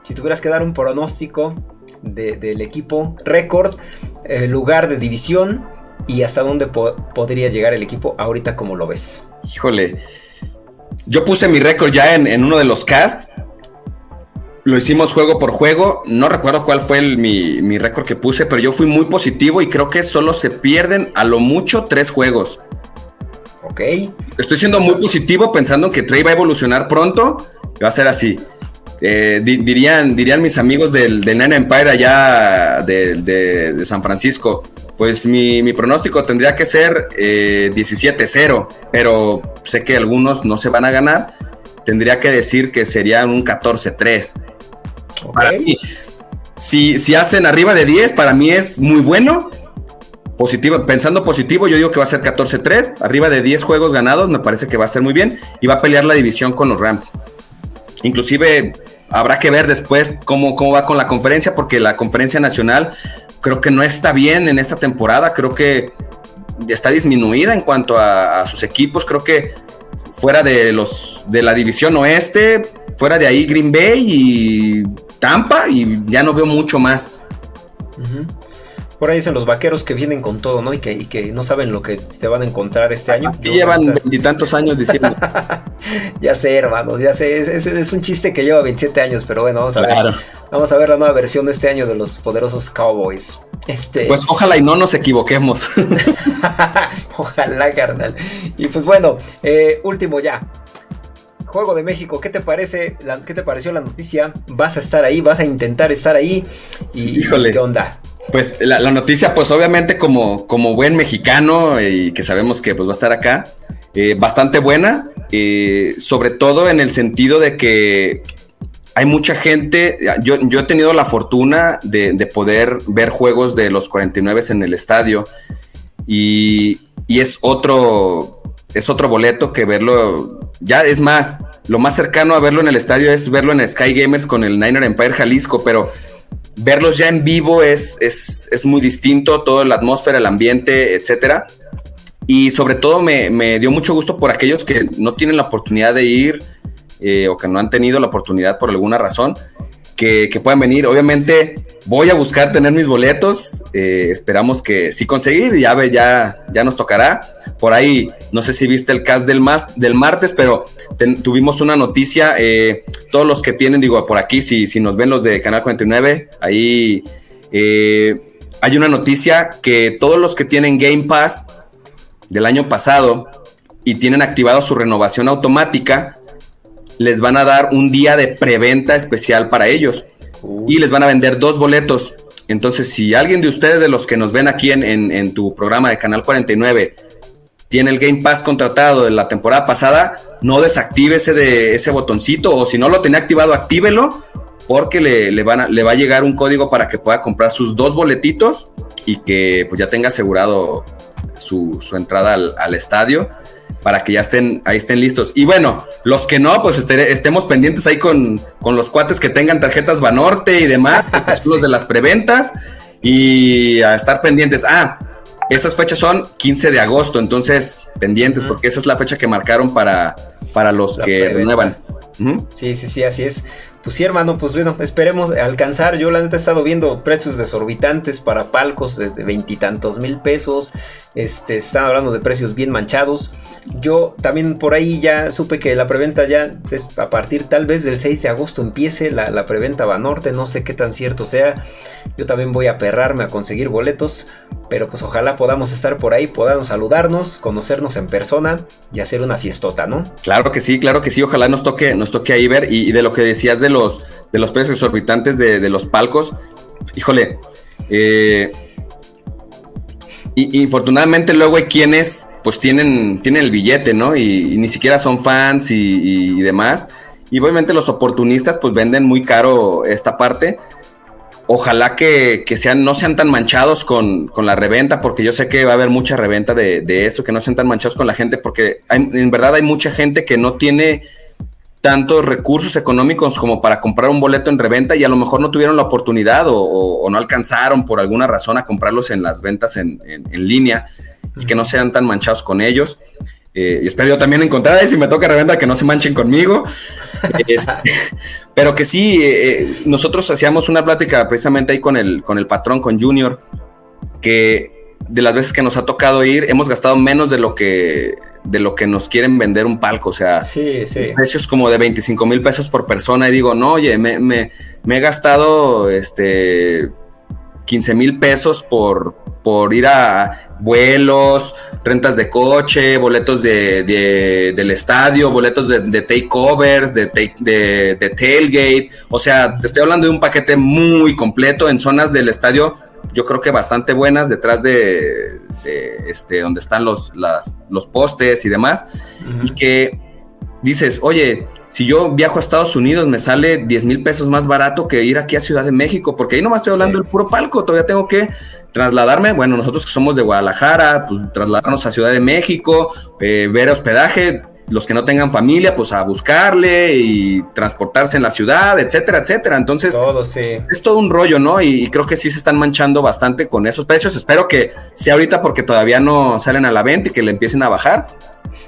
si tuvieras que dar un pronóstico del equipo, récord, eh, lugar de división y hasta dónde podría llegar el equipo ahorita como lo ves. Híjole, yo puse mi récord ya en, en uno de los casts lo hicimos juego por juego. No recuerdo cuál fue mi, récord que puse, pero yo fui muy positivo y creo que solo se pierden a lo mucho tres juegos. Ok. Estoy siendo muy positivo pensando que Trey va a evolucionar pronto. Va a ser así. Eh, dirían, dirían mis amigos del, del Nine Empire allá de, San Francisco. Pues mi, pronóstico tendría que ser 17-0, eh, pero sé que algunos no se van a ganar. Tendría que decir que sería un 14-3. Para mí, si, si hacen arriba de 10, para mí es muy bueno, positivo, pensando positivo, yo digo que va a ser 14-3, arriba de 10 juegos ganados, me parece que va a ser muy bien y va a pelear la división con los Rams. Inclusive habrá que ver después cómo, cómo va con la conferencia, porque la conferencia nacional creo que no está bien en esta temporada, creo que está disminuida en cuanto a, sus equipos, creo que fuera de los de la división oeste, fuera de ahí Green Bay y Tampa y ya no veo mucho más. Por ahí dicen los vaqueros que vienen con todo, ¿no? Y que, que no saben lo que se van a encontrar este año. Y llevan veintitantos años diciendo. ya sé, hermano, ya sé. Es, un chiste que lleva 27 años, pero bueno, vamos a ver. Vamos a ver la nueva versión de este año de los poderosos Cowboys. Este... Pues ojalá y no nos equivoquemos. ojalá, carnal. Y pues bueno, eh, último ya. Juego de México, ¿qué te parece? ¿Qué te pareció la noticia? ¿Vas a estar ahí? ¿Vas a intentar estar ahí? Y, Híjole. ¿Qué onda? Pues la, noticia, pues obviamente como, como buen mexicano y que sabemos que pues, va a estar acá, eh, bastante buena, eh, sobre todo en el sentido de que hay mucha gente, yo, yo he tenido la fortuna de, poder ver juegos de los 49 en el estadio y, y, es otro, es otro boleto que verlo, ya es más, lo más cercano a verlo en el estadio es verlo en Sky Gamers con el Niner Empire Jalisco, pero verlos ya en vivo es, es, muy distinto, toda la atmósfera, el ambiente, etcétera. Y sobre todo me, dio mucho gusto por aquellos que no tienen la oportunidad de ir eh, o que no han tenido la oportunidad por alguna razón que, puedan venir. Obviamente voy a buscar tener mis boletos. Eh, esperamos que sí conseguir. Ya, ya, ya nos tocará. Por ahí, no sé si viste el cast del, del martes, pero tuvimos una noticia. Eh, todos los que tienen, digo, por aquí, si, si nos ven los de Canal 49, ahí eh, hay una noticia que todos los que tienen Game Pass del año pasado y tienen activado su renovación automática, les van a dar un día de preventa especial para ellos y les van a vender dos boletos. Entonces, si alguien de ustedes, de los que nos ven aquí en, tu programa de Canal 49, tiene el Game Pass contratado de la temporada pasada, no desactive ese, de, ese botoncito o si no lo tenía activado, actívelo porque le, van a, le va a llegar un código para que pueda comprar sus dos boletitos y que pues ya tenga asegurado su, entrada al estadio para que ya estén, ahí estén listos. Y bueno, los que no, pues estemos pendientes ahí con, los cuates que tengan tarjetas Banorte y demás, los de las preventas, y a estar pendientes. Ah, esas fechas son 15 de agosto, entonces pendientes, porque esa es la fecha que marcaron para, para los que renuevan. Sí, sí, sí, así es. Pues sí, hermano, pues bueno, esperemos alcanzar. Yo la neta he estado viendo precios desorbitantes para palcos de veintitantos mil pesos. Este, están hablando de precios bien manchados. Yo también por ahí ya supe que la preventa ya es a partir tal vez del 6 de agosto empiece la, la preventa Banorte. No sé qué tan cierto sea. Yo también voy a perrarme a conseguir boletos. Pero pues ojalá podamos estar por ahí, podamos saludarnos, conocernos en persona y hacer una fiestota, ¿no? Claro que sí, claro que sí. Ojalá nos toque, nos toque ahí ver. Y, de lo que decías de los, de los precios exorbitantes de, los palcos, híjole. Eh, y, infortunadamente luego hay quienes pues tienen, tienen el billete, ¿no? Y, ni siquiera son fans y, y, demás. Y obviamente los oportunistas pues venden muy caro esta parte ojalá que, sean, no sean tan manchados con, la reventa, porque yo sé que va a haber mucha reventa de, esto, que no sean tan manchados con la gente, porque en verdad hay mucha gente que no tiene tantos recursos económicos como para comprar un boleto en reventa y a lo mejor no tuvieron la oportunidad o, no alcanzaron por alguna razón a comprarlos en las ventas en, línea y que no sean tan manchados con ellos. Eh, y espero yo también encontrar, si me toca reventa, que no se manchen conmigo. Este, pero que sí, eh, eh, nosotros hacíamos una plática precisamente ahí con el, con el patrón, con Junior, que de las veces que nos ha tocado ir, hemos gastado menos de lo que de lo que nos quieren vender un palco, o sea, precios como de 25 mil pesos por persona y digo, no, oye, me, me, me he gastado este 15 mil pesos por, por ir a vuelos, rentas de coche, boletos de, del estadio, boletos de, de takeovers, de, de, tailgate. O sea, te estoy hablando de un paquete muy completo en zonas del estadio, yo creo que bastante buenas, detrás de, este, donde están los, los postes y demás. Y que dices, oye, si yo viajo a Estados Unidos me sale 10 mil pesos más barato que ir aquí a Ciudad de México, porque ahí nomás estoy hablando del puro palco, todavía tengo que trasladarme, bueno, nosotros que somos de Guadalajara, pues trasladarnos a Ciudad de México, eh, ver hospedaje, los que no tengan familia, pues a buscarle y transportarse en la ciudad, etcétera, etcétera. Entonces, es todo un rollo, ¿no? Y, creo que sí se están manchando bastante con esos precios. Espero que sea ahorita porque todavía no salen a la venta y que le empiecen a bajar.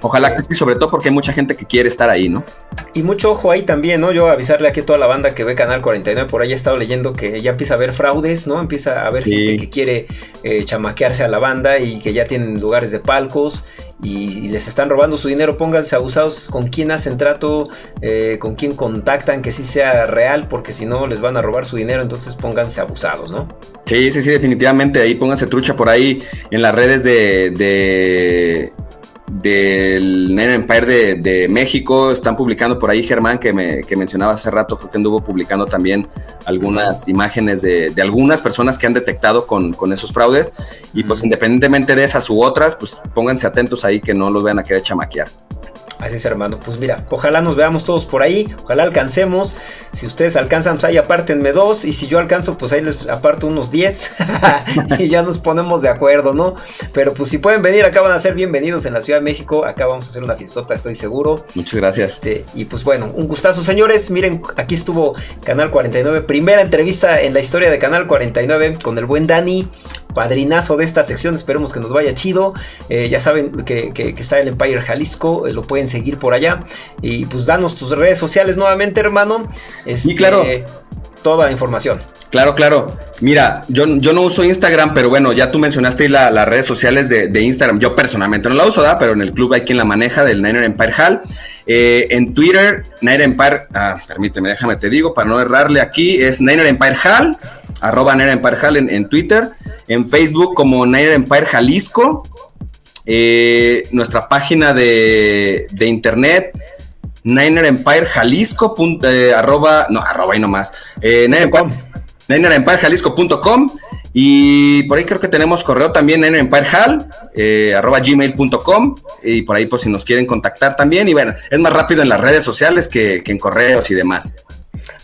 Ojalá que sí, sobre todo porque hay mucha gente que quiere estar ahí, ¿no? Y mucho ojo ahí también, ¿no? Yo avisarle aquí a toda la banda que ve Canal 49, por ahí he estado leyendo que ya empieza a haber fraudes, ¿no? Empieza a haber gente que quiere eh, chamaquearse a la banda y que ya tienen lugares de palcos y, les están robando su dinero. Pónganse abusados con quién hacen trato, eh, con quién contactan, que sí sea real, porque si no les van a robar su dinero, entonces pónganse abusados, ¿no? Sí, sí, sí, definitivamente. Ahí pónganse trucha por ahí en las redes de del Nine Empire de, México. Están publicando por ahí Germán, que, me, mencionaba hace rato, creo que anduvo publicando también algunas imágenes de, algunas personas que han detectado con, esos fraudes. Y pues independientemente de esas u otras, pues pónganse atentos ahí que no los vayan a querer chamaquear. Así es, hermano. Pues mira, ojalá nos veamos todos por ahí. Ojalá alcancemos. Si ustedes alcanzan, pues ahí apártenme dos. Y si yo alcanzo, pues ahí les aparto unos diez. y ya nos ponemos de acuerdo, ¿no? Pero pues si pueden venir, acá van a ser bienvenidos en la Ciudad de México. Acá vamos a hacer una fiestota, estoy seguro. Muchas gracias. Este, y pues bueno, un gustazo, señores. Miren, aquí estuvo Canal 49. Primera entrevista en la historia de Canal 49 con el buen Dani padrinazo de esta sección. Esperemos que nos vaya chido. Eh, ya saben que, está el Empire Jalisco. Eh, lo pueden seguir por allá. Y pues danos tus redes sociales nuevamente, hermano. y este, claro. Toda la información. Claro, claro. Mira, yo, yo no uso Instagram, pero bueno, ya tú mencionaste las redes sociales de, Instagram. Yo personalmente no la uso, ¿da? Pero en el club hay quien la maneja del Niner Empire Hall. Eh, en Twitter, Niner Empire, ah, permíteme, déjame te digo, para no errarle aquí, es Niner Empire Hall arroba Nair Empire Hall en, Twitter, en Facebook como Nair Empire Jalisco, eh, nuestra página de, internet, Niner Empire Jalisco, eh, arroba, no, arroba y nomás, eh, Jalisco.com y por ahí creo que tenemos correo también Niner Empire Hall, eh, arroba gmail.com y por ahí por si nos quieren contactar también y bueno, es más rápido en las redes sociales que en correos y demás.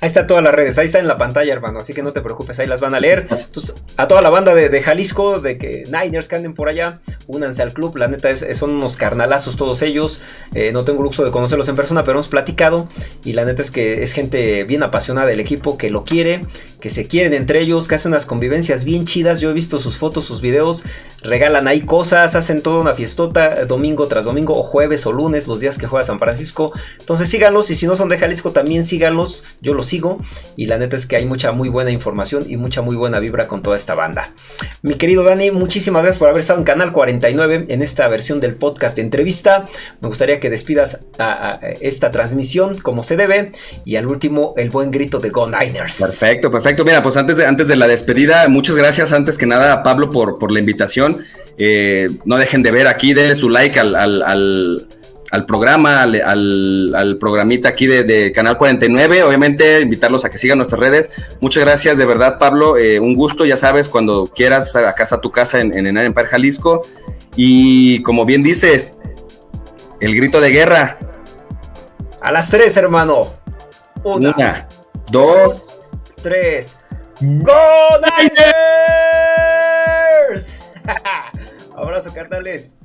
Ahí está todas las redes, ahí está en la pantalla, hermano. Así que no te preocupes, ahí las van a leer. Entonces, a toda la banda de, Jalisco, de que Niners que anden por allá, únanse al club. La neta es, son unos carnalazos todos ellos. Eh, no tengo el gusto de conocerlos en persona, pero hemos platicado. Y la neta es que es gente bien apasionada del equipo, que lo quiere, que se quieren entre ellos, que hacen unas convivencias bien chidas. Yo he visto sus fotos, sus videos, regalan ahí cosas, hacen toda una fiestota domingo tras domingo, o jueves o lunes, los días que juega San Francisco. Entonces síganlos, y si no son de Jalisco, también síganlos. Yo los sigo y la neta es que hay mucha muy buena información y mucha muy buena vibra con toda esta banda. Mi querido Dani, muchísimas gracias por haber estado en Canal 49 en esta versión del podcast de entrevista. Me gustaría que despidas a, esta transmisión como se debe y al último el buen grito de Go Niners. Perfecto, perfecto. Mira, pues antes de, antes de la despedida, muchas gracias antes que nada a Pablo por, por la invitación. Eh, no dejen de ver aquí, denle su like al al programa, al, programita aquí de, Canal 49. Obviamente, invitarlos a que sigan nuestras redes. Muchas gracias, de verdad, Pablo. Eh, un gusto, ya sabes, cuando quieras, acá está tu casa en, en Empire Jalisco. Y como bien dices, el grito de guerra. A las tres, hermano. Una, dos, tres. ¡Go Niners! Abrazo, carnales.